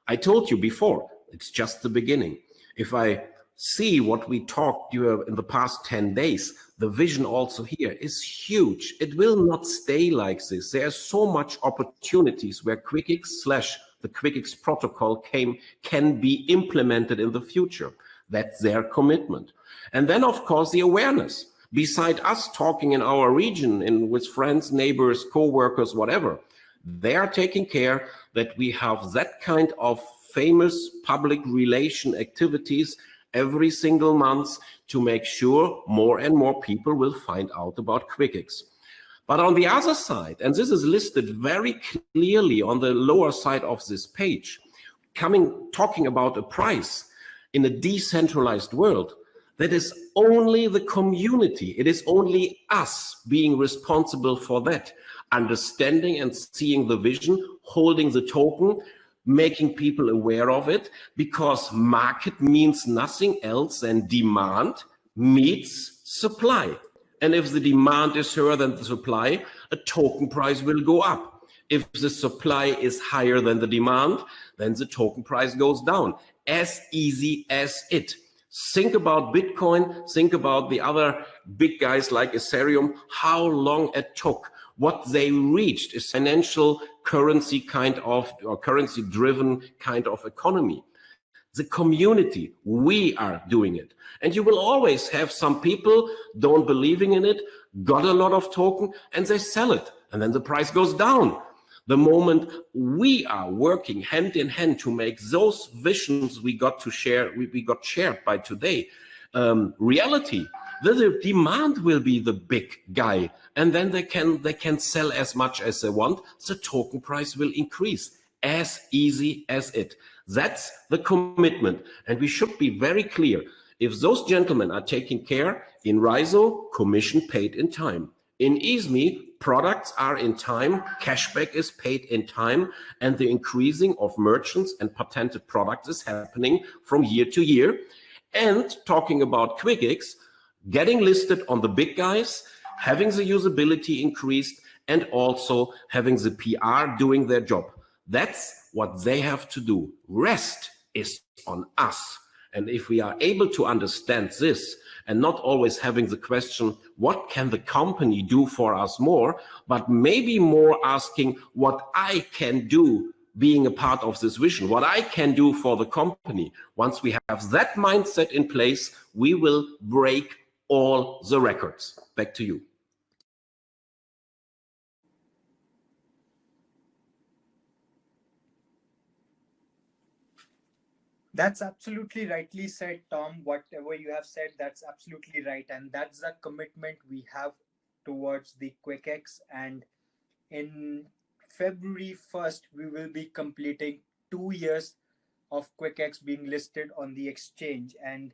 I told you before, it's just the beginning. If I see what we talked in the past 10 days, the vision also here is huge. It will not stay like this. There's so much opportunities where QuickX slash the QuickX protocol came, can be implemented in the future. That's their commitment. And then, of course, the awareness. Beside us talking in our region in, with friends, neighbors, co-workers, whatever, they are taking care that we have that kind of famous public relation activities every single month to make sure more and more people will find out about QuickX. But on the other side, and this is listed very clearly on the lower side of this page, coming talking about a price in a decentralized world, that is only the community. It is only us being responsible for that understanding and seeing the vision, holding the token, making people aware of it, because market means nothing else than demand meets supply. And if the demand is higher than the supply, a token price will go up. If the supply is higher than the demand, then the token price goes down. As easy as it. Think about Bitcoin, think about the other big guys like Ethereum, how long it took what they reached is financial currency kind of or currency driven kind of economy. The community, we are doing it. And you will always have some people don't believing in it, got a lot of token and they sell it. And then the price goes down. The moment we are working hand in hand to make those visions we got to share, we, we got shared by today, um, reality, the demand will be the big guy and then they can they can sell as much as they want the token price will increase as easy as it that's the commitment. And we should be very clear. If those gentlemen are taking care in Rizo commission paid in time. In EaseMe products are in time cashback is paid in time and the increasing of merchants and patented products is happening from year to year. And talking about QuickX getting listed on the big guys, having the usability increased, and also having the PR doing their job. That's what they have to do. Rest is on us. And if we are able to understand this and not always having the question, what can the company do for us more, but maybe more asking what I can do being a part of this vision, what I can do for the company. Once we have that mindset in place, we will break all the records. Back to you. That's absolutely rightly said, Tom. Whatever you have said, that's absolutely right. And that's the commitment we have towards the QuickX. And in February 1st, we will be completing two years of QuickX being listed on the exchange. And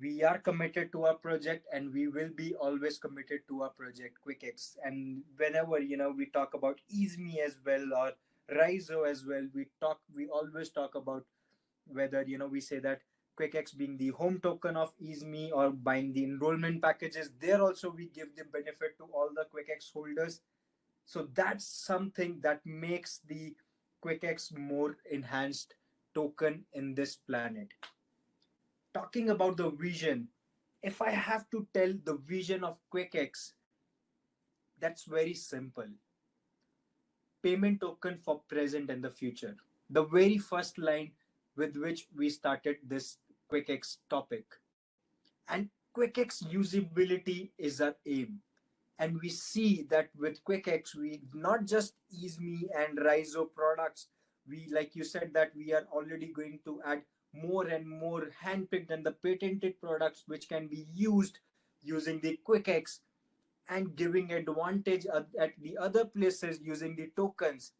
we are committed to our project and we will be always committed to our project quickx and whenever you know we talk about easeme as well or rizo as well we talk we always talk about whether you know we say that QuickX being the home token of EaseMe or buying the enrollment packages. There also we give the benefit to all the QuickX holders. So that's something that makes the QuickX more enhanced token in this planet. Talking about the vision, if I have to tell the vision of QuickX, that's very simple. Payment token for present and the future. The very first line with which we started this QuickX topic. And QuickX usability is our aim. And we see that with QuickX, we not just EaseMe and Rizo products, we, like you said, that we are already going to add more and more handpicked and the patented products which can be used using the QuickX and giving advantage at the other places using the tokens.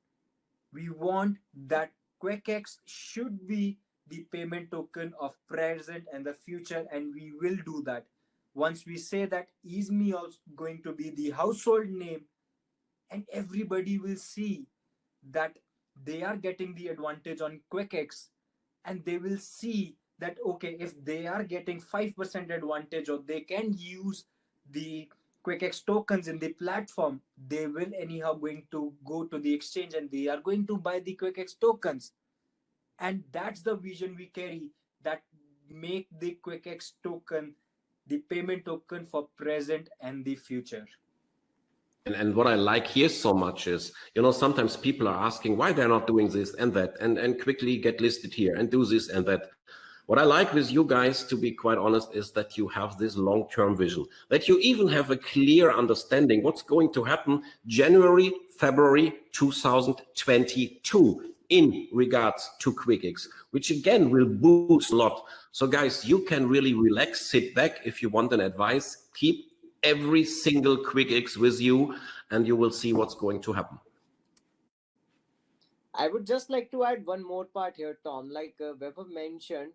We want that QuickX should be the payment token of present and the future, and we will do that. Once we say that EaseMe also going to be the household name, and everybody will see that they are getting the advantage on QuickX, and they will see that okay, if they are getting 5% advantage or they can use the QuickX tokens in the platform, they will anyhow going to go to the exchange and they are going to buy the QuickX tokens. And that's the vision we carry that make the QuickX token the payment token for present and the future. And, and what I like here so much is, you know, sometimes people are asking why they're not doing this and that and, and quickly get listed here and do this and that. What I like with you guys, to be quite honest, is that you have this long-term vision, that you even have a clear understanding what's going to happen January, February 2022 in regards to QuickX, which again will boost a lot. So guys, you can really relax, sit back. If you want an advice, keep every single QuickX with you and you will see what's going to happen. I would just like to add one more part here, Tom. Like uh, Vaibhav mentioned,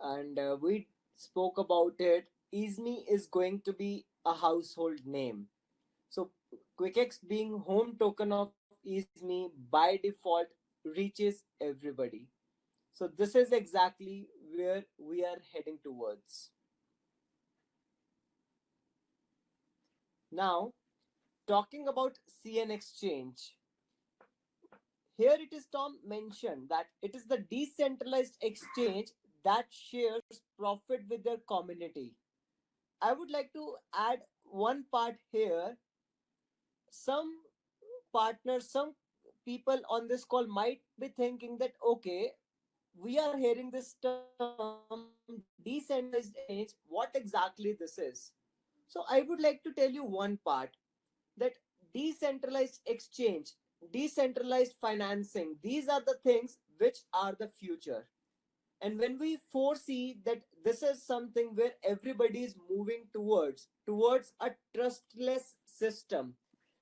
and uh, we spoke about it. EaseMe is going to be a household name. So QuickX being home token of EaseMe by default reaches everybody. So this is exactly where we are heading towards. Now talking about cn exchange. Here it is tom mentioned that it is the decentralized exchange that shares profit with their community. I would like to add one part here. Some partners, some people on this call might be thinking that, okay, we are hearing this term decentralized exchange. What exactly this is? So I would like to tell you one part that decentralized exchange, decentralized financing, these are the things which are the future and when we foresee that this is something where everybody is moving towards towards a trustless system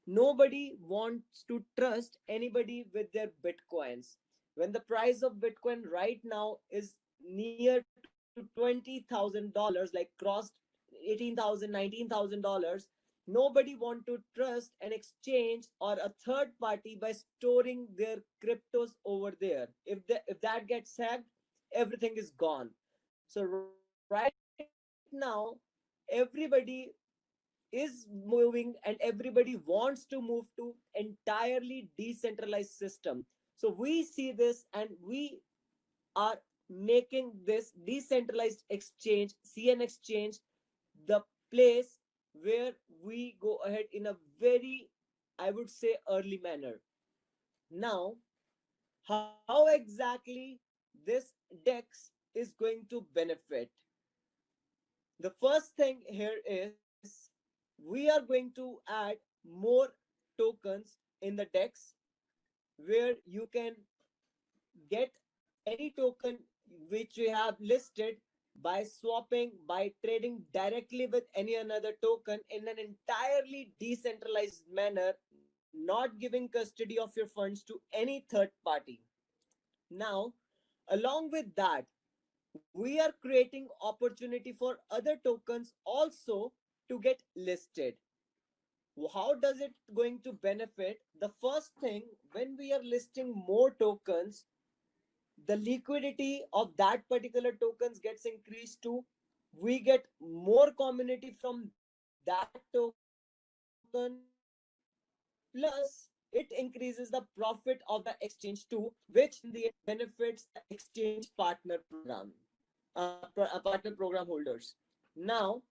nobody wants to trust anybody with their bitcoins. When the price of bitcoin right now is near to $20000 like crossed $18000 $19000 nobody want to trust an exchange or a third party by storing their cryptos over there. If the, if that gets hacked everything is gone. So right now everybody is moving and everybody wants to move to entirely decentralized system. So we see this and we are making this decentralized exchange cn exchange the place where we go ahead in a very i would say early manner. Now how exactly this dex is going to benefit. The first thing here is we are going to add more tokens in the dex where you can get any token which we have listed by swapping by trading directly with any another token in an entirely decentralized manner not giving custody of your funds to any third party. Now Along with that, we are creating opportunity for other tokens also to get listed. How does it going to benefit? The first thing, when we are listing more tokens, the liquidity of that particular tokens gets increased too we get more community from that token plus it increases the profit of the exchange too which in the benefits the exchange partner program uh, uh, partner program holders now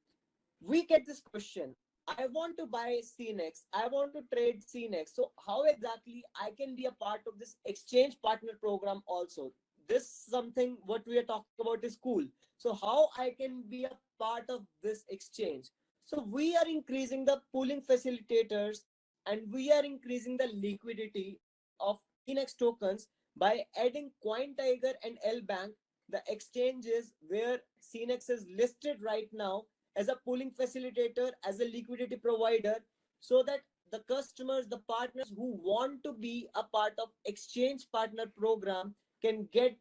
we get this question I want to buy CNX. I want to trade CNX. So how exactly I can be a part of this exchange partner program also? This something what we are talking about is cool. So how I can be a part of this exchange? So we are increasing the pooling facilitators and we are increasing the liquidity of CNX tokens by adding CoinTiger and LBank, the exchanges where CNX is listed right now as a pooling facilitator, as a liquidity provider, so that the customers, the partners who want to be a part of exchange partner program can get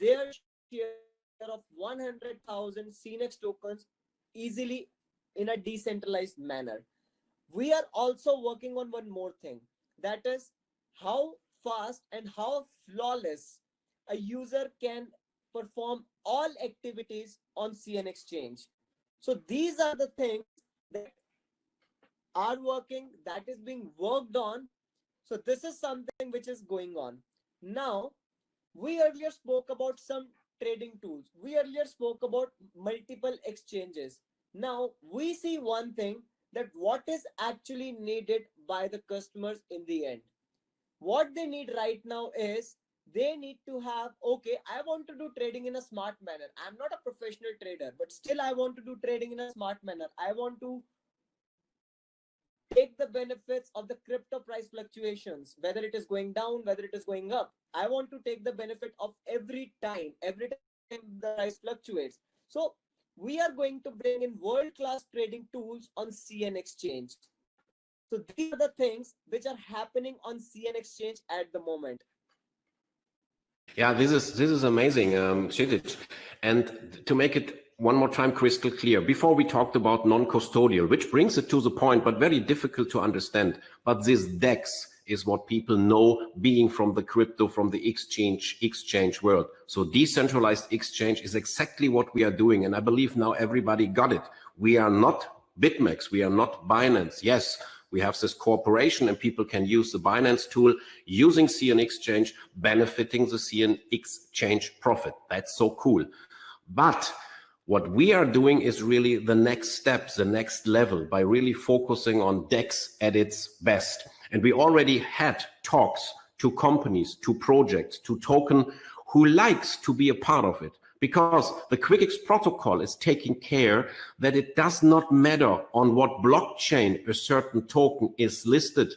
their share of 100,000 CNX tokens easily in a decentralized manner. We are also working on one more thing that is how fast and how flawless a user can perform all activities on CN Exchange. So these are the things that are working, that is being worked on. So this is something which is going on. Now, we earlier spoke about some trading tools. We earlier spoke about multiple exchanges. Now we see one thing that what is actually needed by the customers in the end. What they need right now is they need to have okay i want to do trading in a smart manner. I'm not a professional trader but still i want to do trading in a smart manner. I want to take the benefits of the crypto price fluctuations whether it is going down whether it is going up. I want to take the benefit of every time every time the price fluctuates. So we are going to bring in world class trading tools on cn exchange so these are the things which are happening on cn exchange at the moment yeah, this is this is amazing, um, And to make it one more time crystal clear, before we talked about non-custodial, which brings it to the point, but very difficult to understand. But this DEX is what people know being from the crypto, from the exchange, exchange world. So decentralized exchange is exactly what we are doing. And I believe now everybody got it. We are not BitMEX. We are not Binance. Yes, we have this cooperation and people can use the Binance tool using CN Exchange, benefiting the CN Exchange profit. That's so cool. But what we are doing is really the next step, the next level by really focusing on DEX at its best. And we already had talks to companies, to projects, to token who likes to be a part of it because the QuickX protocol is taking care that it does not matter on what blockchain a certain token is listed.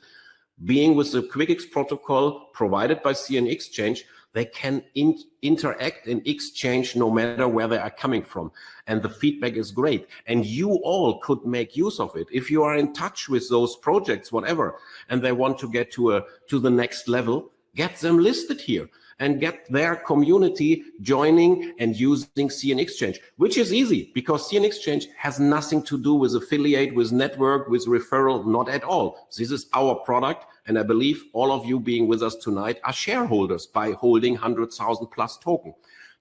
Being with the QuickX protocol provided by CN Exchange, they can in interact and exchange no matter where they are coming from. And the feedback is great. And you all could make use of it. If you are in touch with those projects, whatever, and they want to get to a to the next level, get them listed here and get their community joining and using CN Exchange, which is easy because CN Exchange has nothing to do with affiliate, with network, with referral, not at all. This is our product. And I believe all of you being with us tonight are shareholders by holding 100,000 plus token.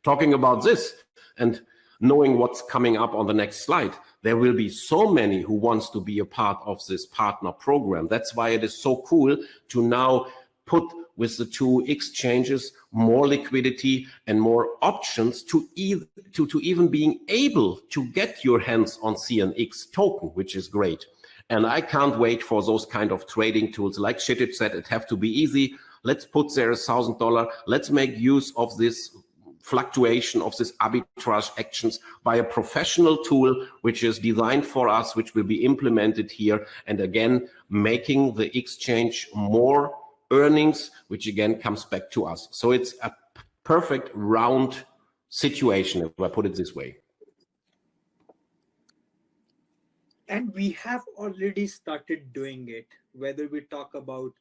Talking about this and knowing what's coming up on the next slide, there will be so many who wants to be a part of this partner program. That's why it is so cool to now put with the two exchanges more liquidity and more options to, to, to even being able to get your hands on CNX token, which is great. And I can't wait for those kind of trading tools. Like Kshitij said, it have to be easy. Let's put there a thousand dollar. Let's make use of this fluctuation of this arbitrage actions by a professional tool, which is designed for us, which will be implemented here. And again, making the exchange more earnings, which again comes back to us. So it's a perfect round situation, if I put it this way. And we have already started doing it, whether we talk about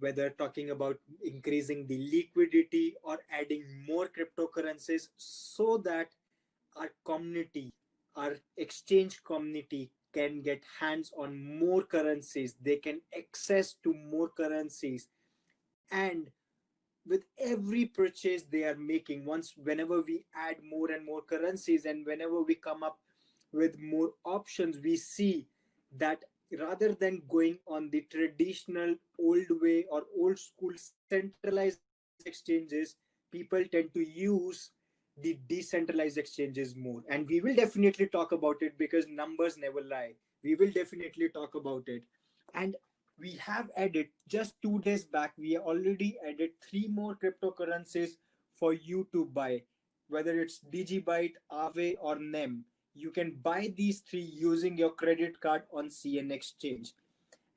whether talking about increasing the liquidity or adding more cryptocurrencies so that our community, our exchange community can get hands on more currencies. They can access to more currencies. And with every purchase they are making once whenever we add more and more currencies and whenever we come up with more options we see that rather than going on the traditional old way or old school centralized exchanges people tend to use the decentralized exchanges more. And we will definitely talk about it because numbers never lie. We will definitely talk about it. And we have added just two days back we already added three more cryptocurrencies for you to buy. Whether it's digibyte aave or nem you can buy these three using your credit card on cn exchange.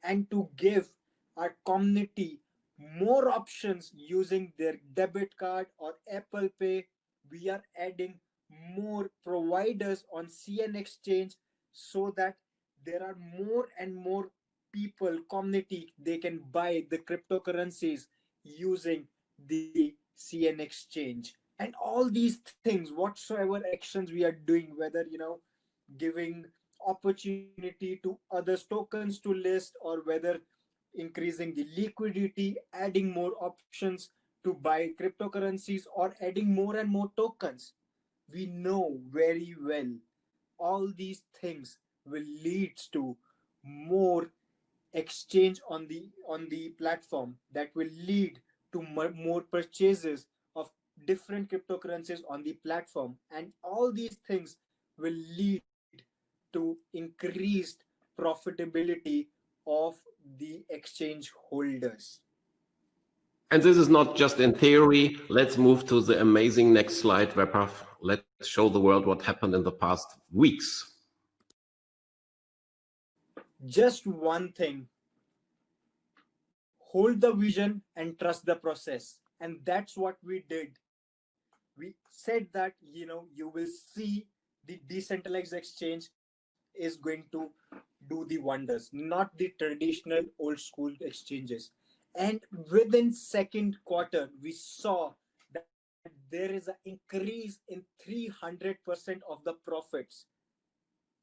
And to give our community more options using their debit card or apple pay we are adding more providers on cn exchange so that there are more and more people community they can buy the cryptocurrencies using the cn exchange. And all these things whatsoever actions we are doing whether you know giving opportunity to other tokens to list or whether increasing the liquidity adding more options to buy cryptocurrencies or adding more and more tokens. We know very well all these things will lead to more exchange on the on the platform that will lead to more purchases of different cryptocurrencies on the platform. And all these things will lead to increased profitability of the exchange holders and this is not just in theory. Let's move to the amazing next slide Vaibhav. let's show the world what happened in the past weeks. Just one thing. Hold the vision and trust the process. And that's what we did. We said that you know you will see the decentralized exchange is going to do the wonders not the traditional old school exchanges and within second quarter we saw that there is an increase in 300% of the profits.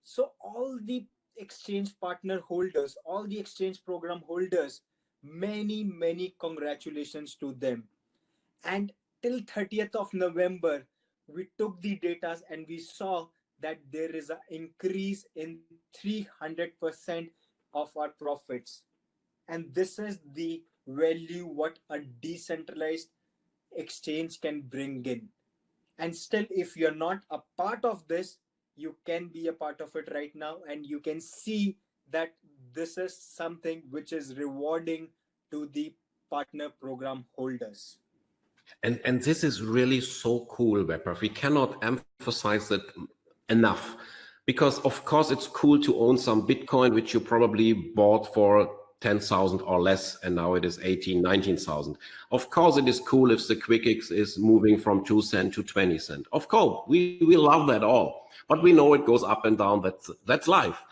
So all the exchange partner holders all the exchange program holders many many congratulations to them. And till 30th of november we took the data and we saw that there is an increase in 300% of our profits. And this is the value what a decentralized exchange can bring in and still if you're not a part of this you can be a part of it right now and you can see that this is something which is rewarding to the partner program holders and and this is really so cool Vaibhav. we cannot emphasize it enough because of course it's cool to own some bitcoin which you probably bought for 10,000 or less, and now it is 18, 19,000. Of course, it is cool if the QuickX is moving from 2 cent to 20 cent. Of course, we, we love that all, but we know it goes up and down, that's, that's life.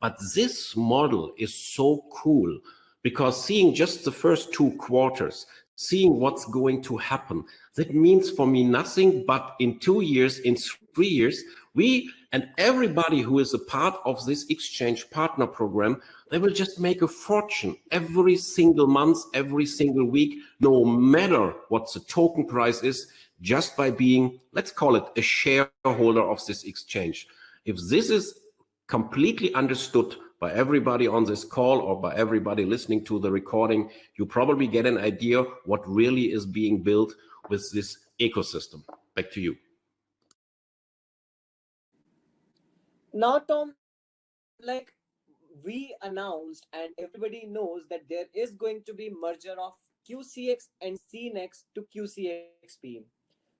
But this model is so cool because seeing just the first two quarters, seeing what's going to happen, that means for me nothing but in two years, in three years, we and everybody who is a part of this exchange partner program they will just make a fortune every single month, every single week, no matter what the token price is, just by being, let's call it a shareholder of this exchange. If this is completely understood by everybody on this call or by everybody listening to the recording, you probably get an idea what really is being built with this ecosystem. Back to you. Now, Tom, like we announced and everybody knows that there is going to be merger of QCX and CNEX to QCXP.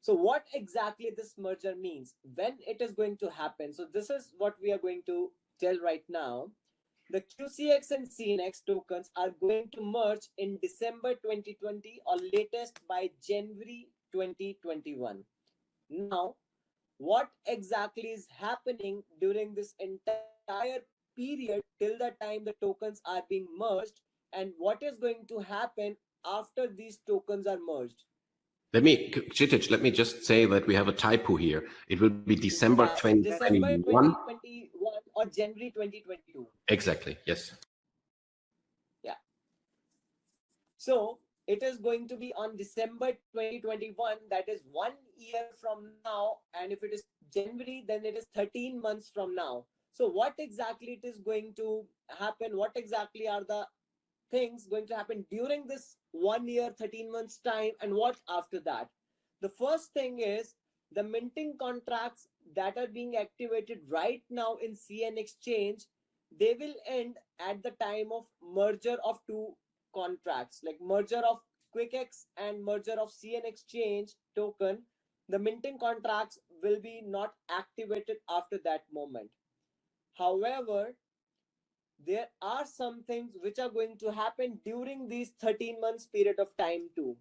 So what exactly this merger means, when it is going to happen. So this is what we are going to tell right now. The QCX and CNEX tokens are going to merge in December 2020 or latest by January 2021. Now, what exactly is happening during this entire period till the time the tokens are being merged and what is going to happen after these tokens are merged? Let me Kshitij, let me just say that we have a typo here. It will be december yeah, 2021 december 2021 or january 2022 exactly yes. Yeah. So it is going to be on December 2021. That is one year from now. And if it is January, then it is 13 months from now. So what exactly it is going to happen? What exactly are the things going to happen during this one year, 13 months time and what after that? The first thing is the minting contracts that are being activated right now in CN Exchange, they will end at the time of merger of two contracts, like merger of QuickX and merger of CN Exchange token. The minting contracts will be not activated after that moment. However, there are some things which are going to happen during these 13 months period of time too.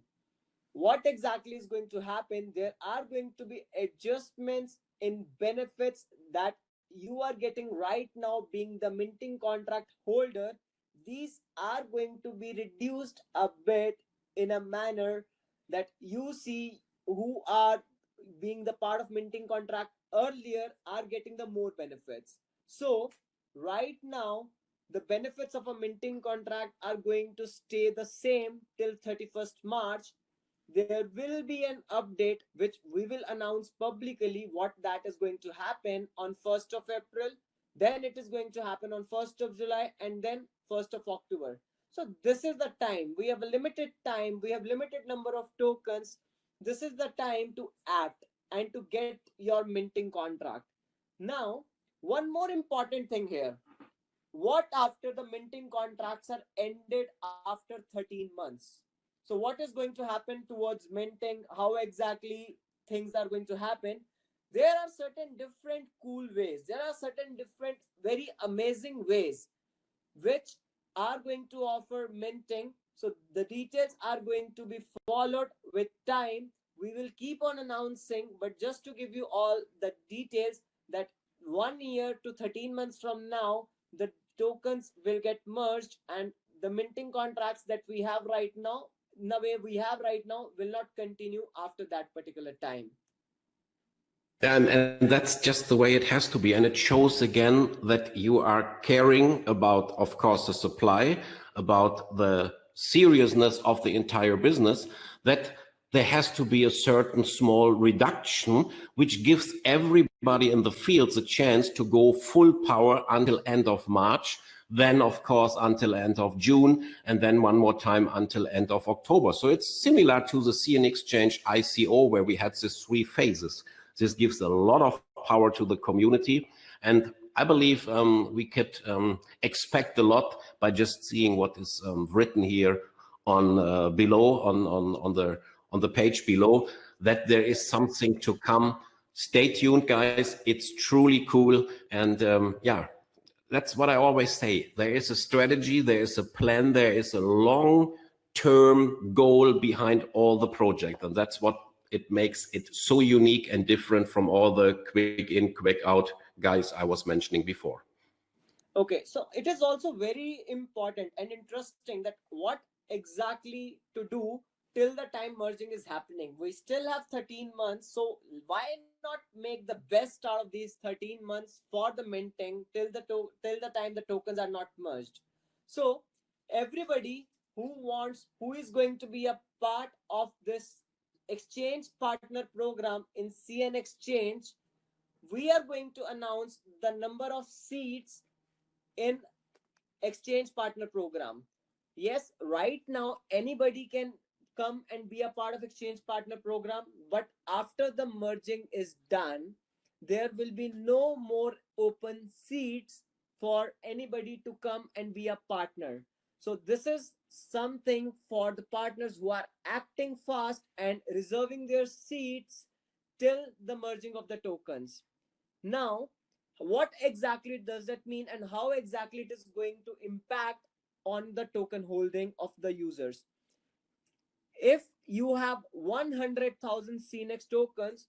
What exactly is going to happen? There are going to be adjustments in benefits that you are getting right now being the minting contract holder. These are going to be reduced a bit in a manner that you see who are being the part of minting contract earlier are getting the more benefits so right now, the benefits of a minting contract are going to stay the same till 31st March. There will be an update which we will announce publicly what that is going to happen on 1st of April. Then it is going to happen on 1st of July and then 1st of October. So this is the time. We have a limited time. We have limited number of tokens. This is the time to act and to get your minting contract. Now, one more important thing here. What after the minting contracts are ended after 13 months? So what is going to happen towards minting? How exactly things are going to happen? There are certain different cool ways. There are certain different very amazing ways which are going to offer minting. So the details are going to be followed with time. We will keep on announcing, but just to give you all the details that one year to 13 months from now, the tokens will get merged and the minting contracts that we have right now, the way we have right now, will not continue after that particular time. And, and that's just the way it has to be. And it shows again that you are caring about, of course, the supply, about the seriousness of the entire business, that there has to be a certain small reduction, which gives everybody in the fields a chance to go full power until end of March, then of course until end of June, and then one more time until end of October. So it's similar to the CN Exchange ICO where we had these three phases. This gives a lot of power to the community. And I believe um, we could um, expect a lot by just seeing what is um, written here on uh, below on, on, on the on the page below that there is something to come. Stay tuned, guys. It's truly cool. And um, yeah, that's what I always say. There is a strategy, there is a plan, there is a long-term goal behind all the project. And that's what it makes it so unique and different from all the quick in, quick out guys I was mentioning before. Okay, so it is also very important and interesting that what exactly to do till the time merging is happening. We still have 13 months. So why not make the best out of these 13 months for the minting till the till the time the tokens are not merged. So everybody who wants, who is going to be a part of this exchange partner program in CN Exchange, we are going to announce the number of seats in exchange partner program. Yes, right now anybody can come and be a part of exchange partner program but after the merging is done there will be no more open seats for anybody to come and be a partner so this is something for the partners who are acting fast and reserving their seats till the merging of the tokens. Now what exactly does that mean and how exactly it is going to impact on the token holding of the users? If you have 100,000 CNX tokens,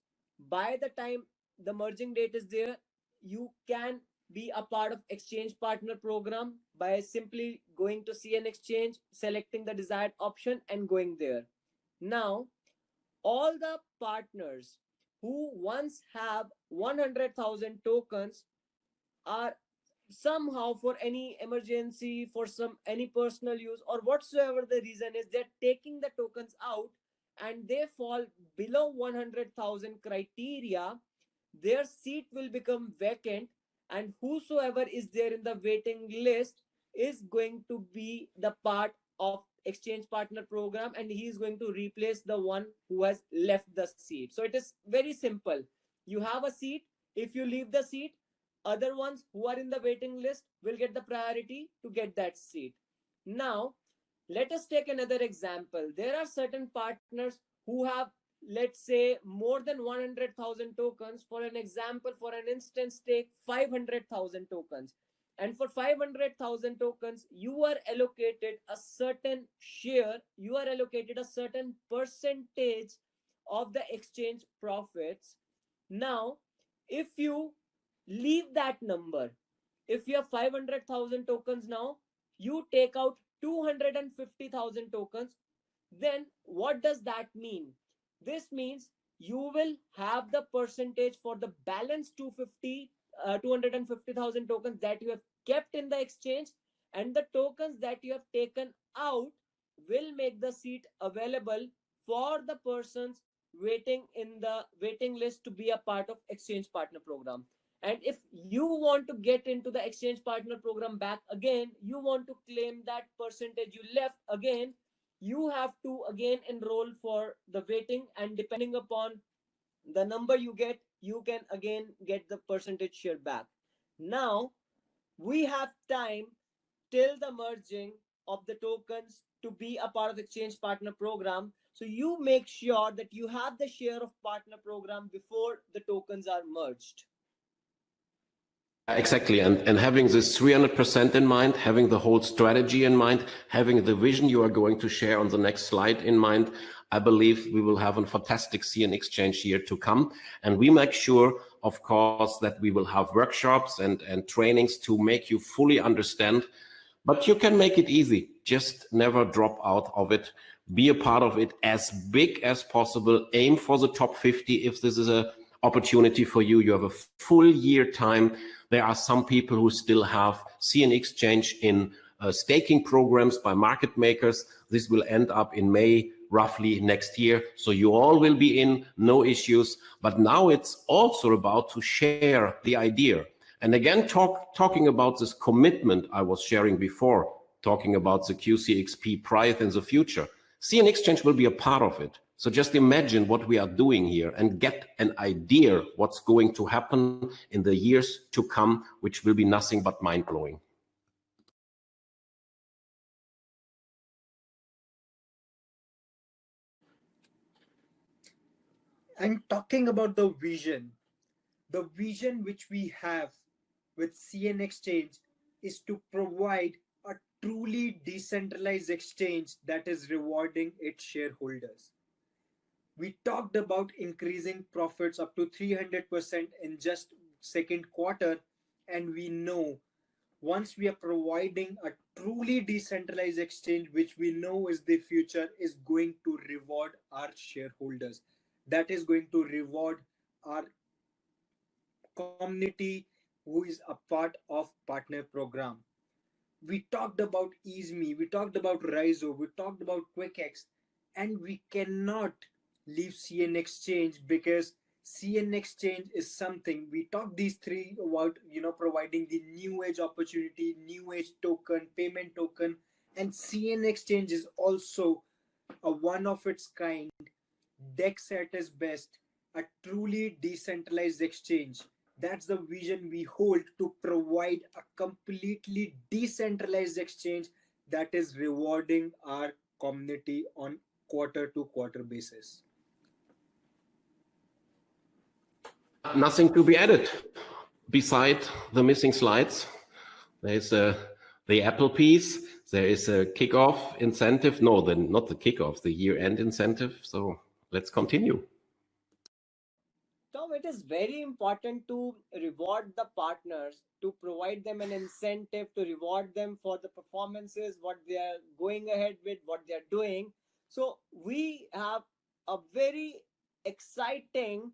by the time the merging date is there, you can be a part of exchange partner program by simply going to CN exchange, selecting the desired option and going there. Now, all the partners who once have 100,000 tokens are somehow for any emergency for some any personal use or whatsoever the reason is they're taking the tokens out and they fall below 100000 criteria their seat will become vacant and whosoever is there in the waiting list is going to be the part of exchange partner program and he is going to replace the one who has left the seat. So it is very simple. You have a seat. If you leave the seat other ones who are in the waiting list will get the priority to get that seat. Now let us take another example. There are certain partners who have let's say more than 100000 tokens. For an example for an instance take 500000 tokens. And for 500000 tokens you are allocated a certain share you are allocated a certain percentage of the exchange profits. Now if you leave that number if you have 500000 tokens now you take out 250000 tokens then what does that mean this means you will have the percentage for the balance 250 uh, 250,000 tokens that you have kept in the exchange and the tokens that you have taken out will make the seat available for the persons waiting in the waiting list to be a part of exchange partner program. And if you want to get into the exchange partner program back again you want to claim that percentage you left again you have to again enroll for the waiting and depending upon the number you get you can again get the percentage share back. Now we have time till the merging of the tokens to be a part of exchange partner program. So you make sure that you have the share of partner program before the tokens are merged Exactly. And, and having this 300% in mind, having the whole strategy in mind, having the vision you are going to share on the next slide in mind, I believe we will have a fantastic CN Exchange year to come. And we make sure, of course, that we will have workshops and, and trainings to make you fully understand. But you can make it easy. Just never drop out of it. Be a part of it as big as possible. Aim for the top 50 if this is a opportunity for you. You have a full year time there are some people who still have CN Exchange in uh, staking programs by market makers. This will end up in May roughly next year. So you all will be in, no issues. But now it's also about to share the idea. And again, talk, talking about this commitment I was sharing before, talking about the QCXP price in the future. CN Exchange will be a part of it. So just imagine what we are doing here and get an idea what's going to happen in the years to come, which will be nothing but mind blowing. And talking about the vision, the vision which we have with CN Exchange is to provide a truly decentralized exchange that is rewarding its shareholders we talked about increasing profits up to 300% in just second quarter and we know once we are providing a truly decentralized exchange which we know is the future is going to reward our shareholders. That is going to reward our community who is a part of partner program. We talked about easeme we talked about rizo we talked about quickx and we cannot leave CN Exchange because CN Exchange is something we talked these three about, you know, providing the new age opportunity, new age token, payment token, and CN Exchange is also a one of its kind, DEX at its best, a truly decentralized exchange. That's the vision we hold to provide a completely decentralized exchange that is rewarding our community on quarter to quarter basis. Nothing to be added beside the missing slides. There's a, uh, the Apple piece. There is a kickoff incentive. No, the, not the kickoff, the year-end incentive. So let's continue. Tom, it is very important to reward the partners, to provide them an incentive, to reward them for the performances, what they are going ahead with, what they are doing. So we have a very exciting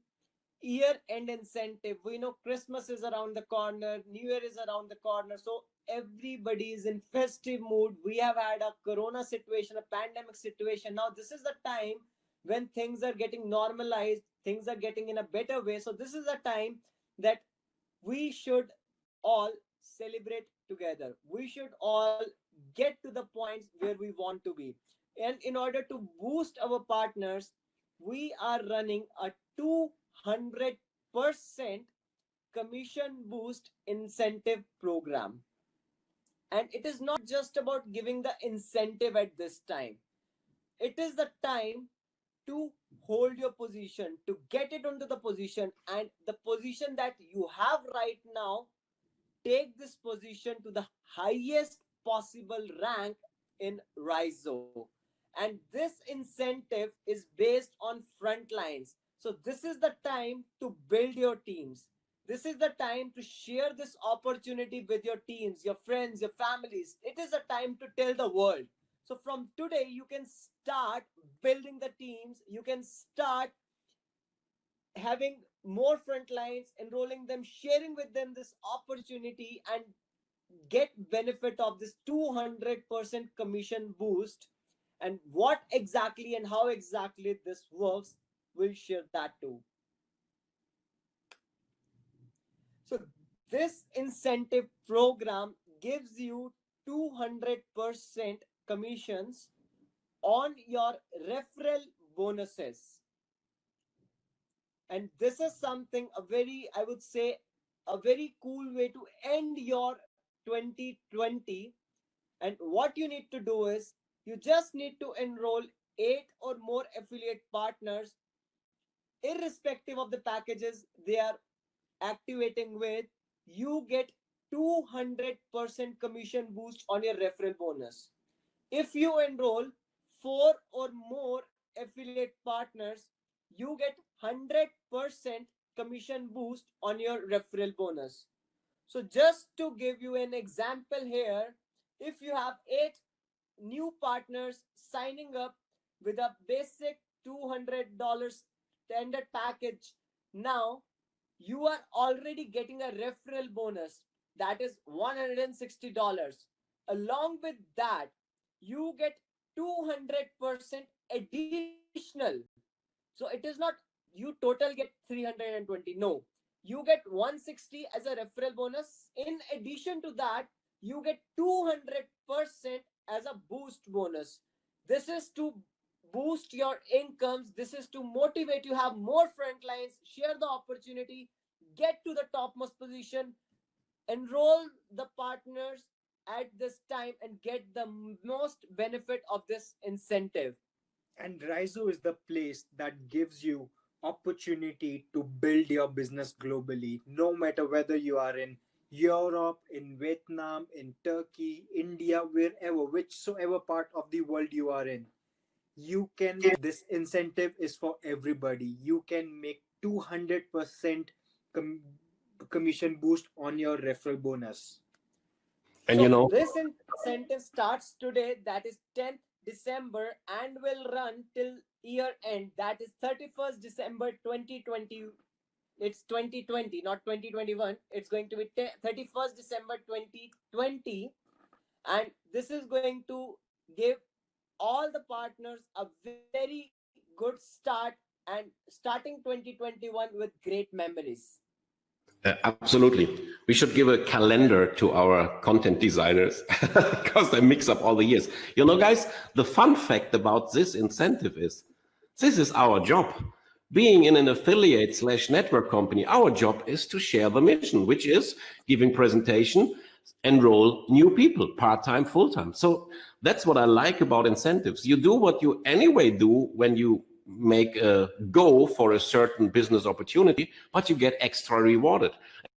year end incentive. We know Christmas is around the corner, New Year is around the corner. So everybody is in festive mood. We have had a corona situation, a pandemic situation. Now, this is the time when things are getting normalized, things are getting in a better way. So, this is a time that we should all celebrate together. We should all get to the points where we want to be. And in order to boost our partners, we are running a 200% commission boost incentive program. And it is not just about giving the incentive at this time. It is the time to hold your position, to get it onto the position, and the position that you have right now, take this position to the highest possible rank in Rizo. And this incentive is based on front lines. So this is the time to build your teams. This is the time to share this opportunity with your teams, your friends, your families. It is a time to tell the world. So from today, you can start building the teams. You can start having more front lines, enrolling them, sharing with them this opportunity and get benefit of this 200% commission boost. And what exactly and how exactly this works, we'll share that too. So this incentive program gives you 200% commissions on your referral bonuses. And this is something a very, I would say, a very cool way to end your 2020. And what you need to do is you just need to enroll eight or more affiliate partners, irrespective of the packages they are activating with, you get 200% commission boost on your referral bonus. If you enroll four or more affiliate partners, you get 100% commission boost on your referral bonus. So just to give you an example here, if you have eight new partners signing up with a basic $200 standard package now you are already getting a referral bonus that is $160. Along with that, you get 200% additional. So it is not you total get 320. No, you get 160 as a referral bonus. In addition to that, you get 200% as a boost bonus. This is to boost your incomes. This is to motivate you. Have more front lines, share the opportunity, get to the topmost position, enroll the partners at this time and get the most benefit of this incentive. And Rizo is the place that gives you opportunity to build your business globally, no matter whether you are in Europe, in Vietnam, in Turkey, India, wherever, whichsoever part of the world you are in you can this incentive is for everybody. You can make 200% com- commission boost on your referral bonus. And so you know this incentive starts today that is 10th december and will run till year end. That is 31st december 2020 it's 2020 not 2021 it's going to be 31st december 2020 and this is going to give all the partners a very good start and starting 2021 with great memories. Uh, absolutely. We should give a calendar to our content designers because they mix up all the years. You know, guys, the fun fact about this incentive is this is our job. Being in an affiliate slash network company, our job is to share the mission, which is giving presentation, enroll new people, part-time, full-time. So that's what I like about incentives. You do what you anyway do when you make a go for a certain business opportunity, but you get extra rewarded.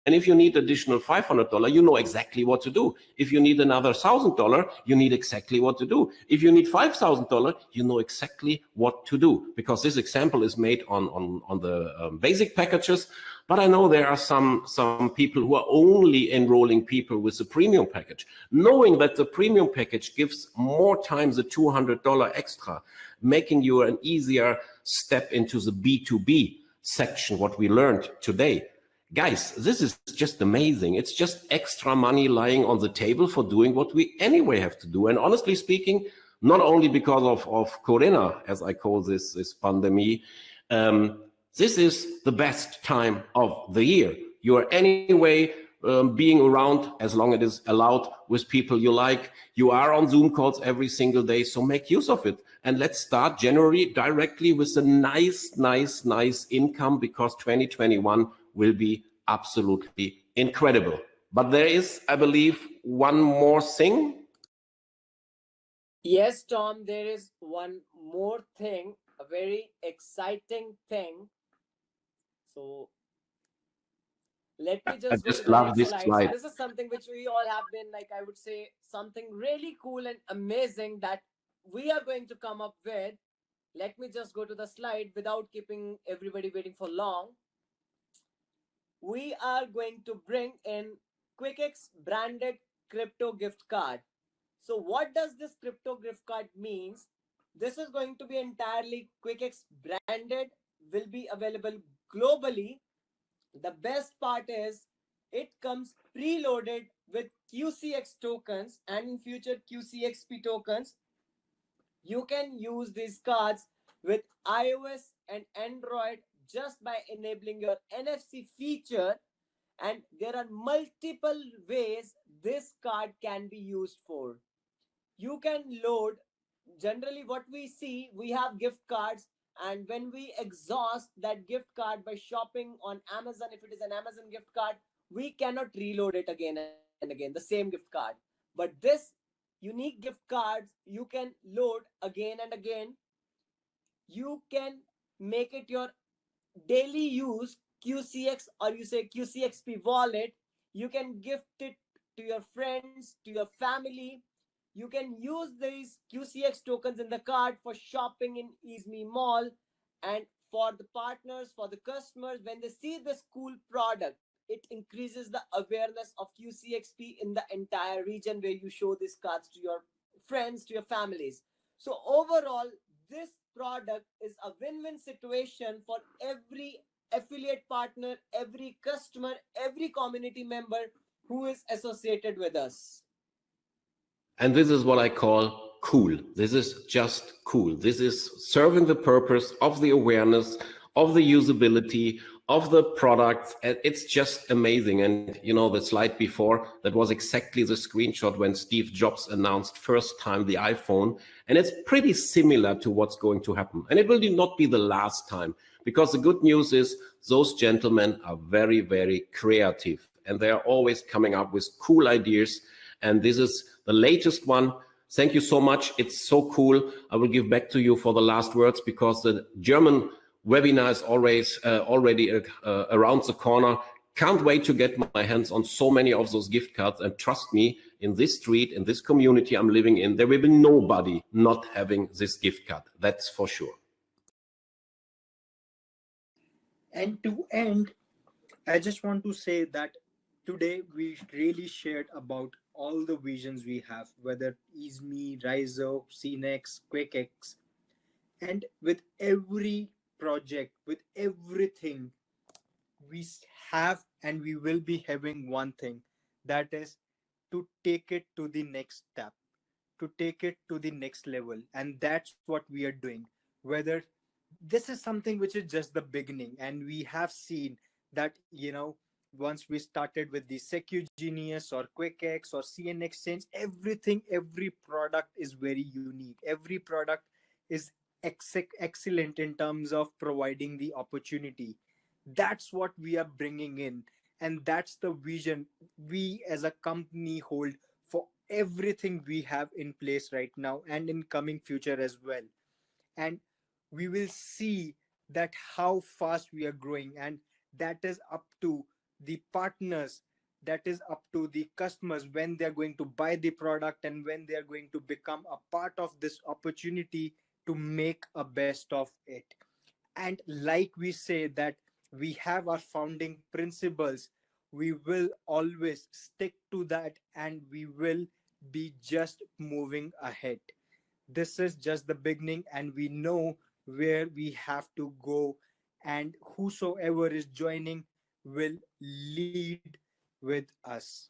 And if you need additional $500, you know exactly what to do. If you need another $1,000, you need exactly what to do. If you need $5,000, you know exactly what to do because this example is made on, on, on the um, basic packages. But I know there are some, some people who are only enrolling people with the premium package, knowing that the premium package gives more times the $200 extra, making you an easier step into the B2B section, what we learned today. Guys, this is just amazing. It's just extra money lying on the table for doing what we anyway have to do. And honestly speaking, not only because of, of Corona, as I call this, this pandemic, um, this is the best time of the year. You are anyway um, being around as long as it is allowed with people you like. You are on Zoom calls every single day, so make use of it. And let's start January directly with a nice, nice, nice income because 2021 will be absolutely incredible. But there is, I believe, one more thing. Yes, Tom, there is one more thing, a very exciting thing. So let me just, I just love this slide. slide. So this is something which we all have been like, I would say, something really cool and amazing that we are going to come up with. Let me just go to the slide without keeping everybody waiting for long. We are going to bring in QuickX branded crypto gift card. So what does this crypto gift card means? This is going to be entirely QuickX branded, will be available globally the best part is it comes preloaded with QCX tokens and in future QCXP tokens. You can use these cards with iOS and Android just by enabling your NFC feature. And there are multiple ways this card can be used for. You can load, generally what we see, we have gift cards and when we exhaust that gift card by shopping on Amazon, if it is an Amazon gift card, we cannot reload it again and again, the same gift card. But this unique gift cards, you can load again and again. You can make it your daily use QCX or you say QCXP wallet. You can gift it to your friends, to your family, you can use these QCX tokens in the card for shopping in EaseMe Mall and for the partners, for the customers, when they see this cool product, it increases the awareness of QCXP in the entire region where you show these cards to your friends, to your families. So overall, this product is a win-win situation for every affiliate partner, every customer, every community member who is associated with us. And this is what I call cool. This is just cool. This is serving the purpose of the awareness, of the usability, of the product. It's just amazing. And you know, the slide before, that was exactly the screenshot when Steve Jobs announced first time the iPhone. And it's pretty similar to what's going to happen. And it will not be the last time because the good news is those gentlemen are very, very creative and they are always coming up with cool ideas. And this is the latest one. Thank you so much. It's so cool. I will give back to you for the last words because the German webinar is always uh, already uh, uh, around the corner. Can't wait to get my hands on so many of those gift cards. And trust me, in this street, in this community I'm living in, there will be nobody not having this gift card. That's for sure. And to end, I just want to say that today we really shared about all the visions we have, whether EaseMe, Rizo, CNEX, QuickX, and with every project, with everything, we have and we will be having one thing that is to take it to the next step, to take it to the next level. And that's what we are doing. Whether this is something which is just the beginning, and we have seen that, you know, once we started with the SecuGenius or QuickX or CN Exchange, everything, every product is very unique. Every product is ex excellent in terms of providing the opportunity. That's what we are bringing in. And that's the vision we as a company hold for everything we have in place right now and in coming future as well. And we will see that how fast we are growing and that is up to the partners that is up to the customers when they're going to buy the product and when they're going to become a part of this opportunity to make a best of it and like we say that we have our founding principles we will always stick to that and we will be just moving ahead this is just the beginning and we know where we have to go and whosoever is joining will lead with us.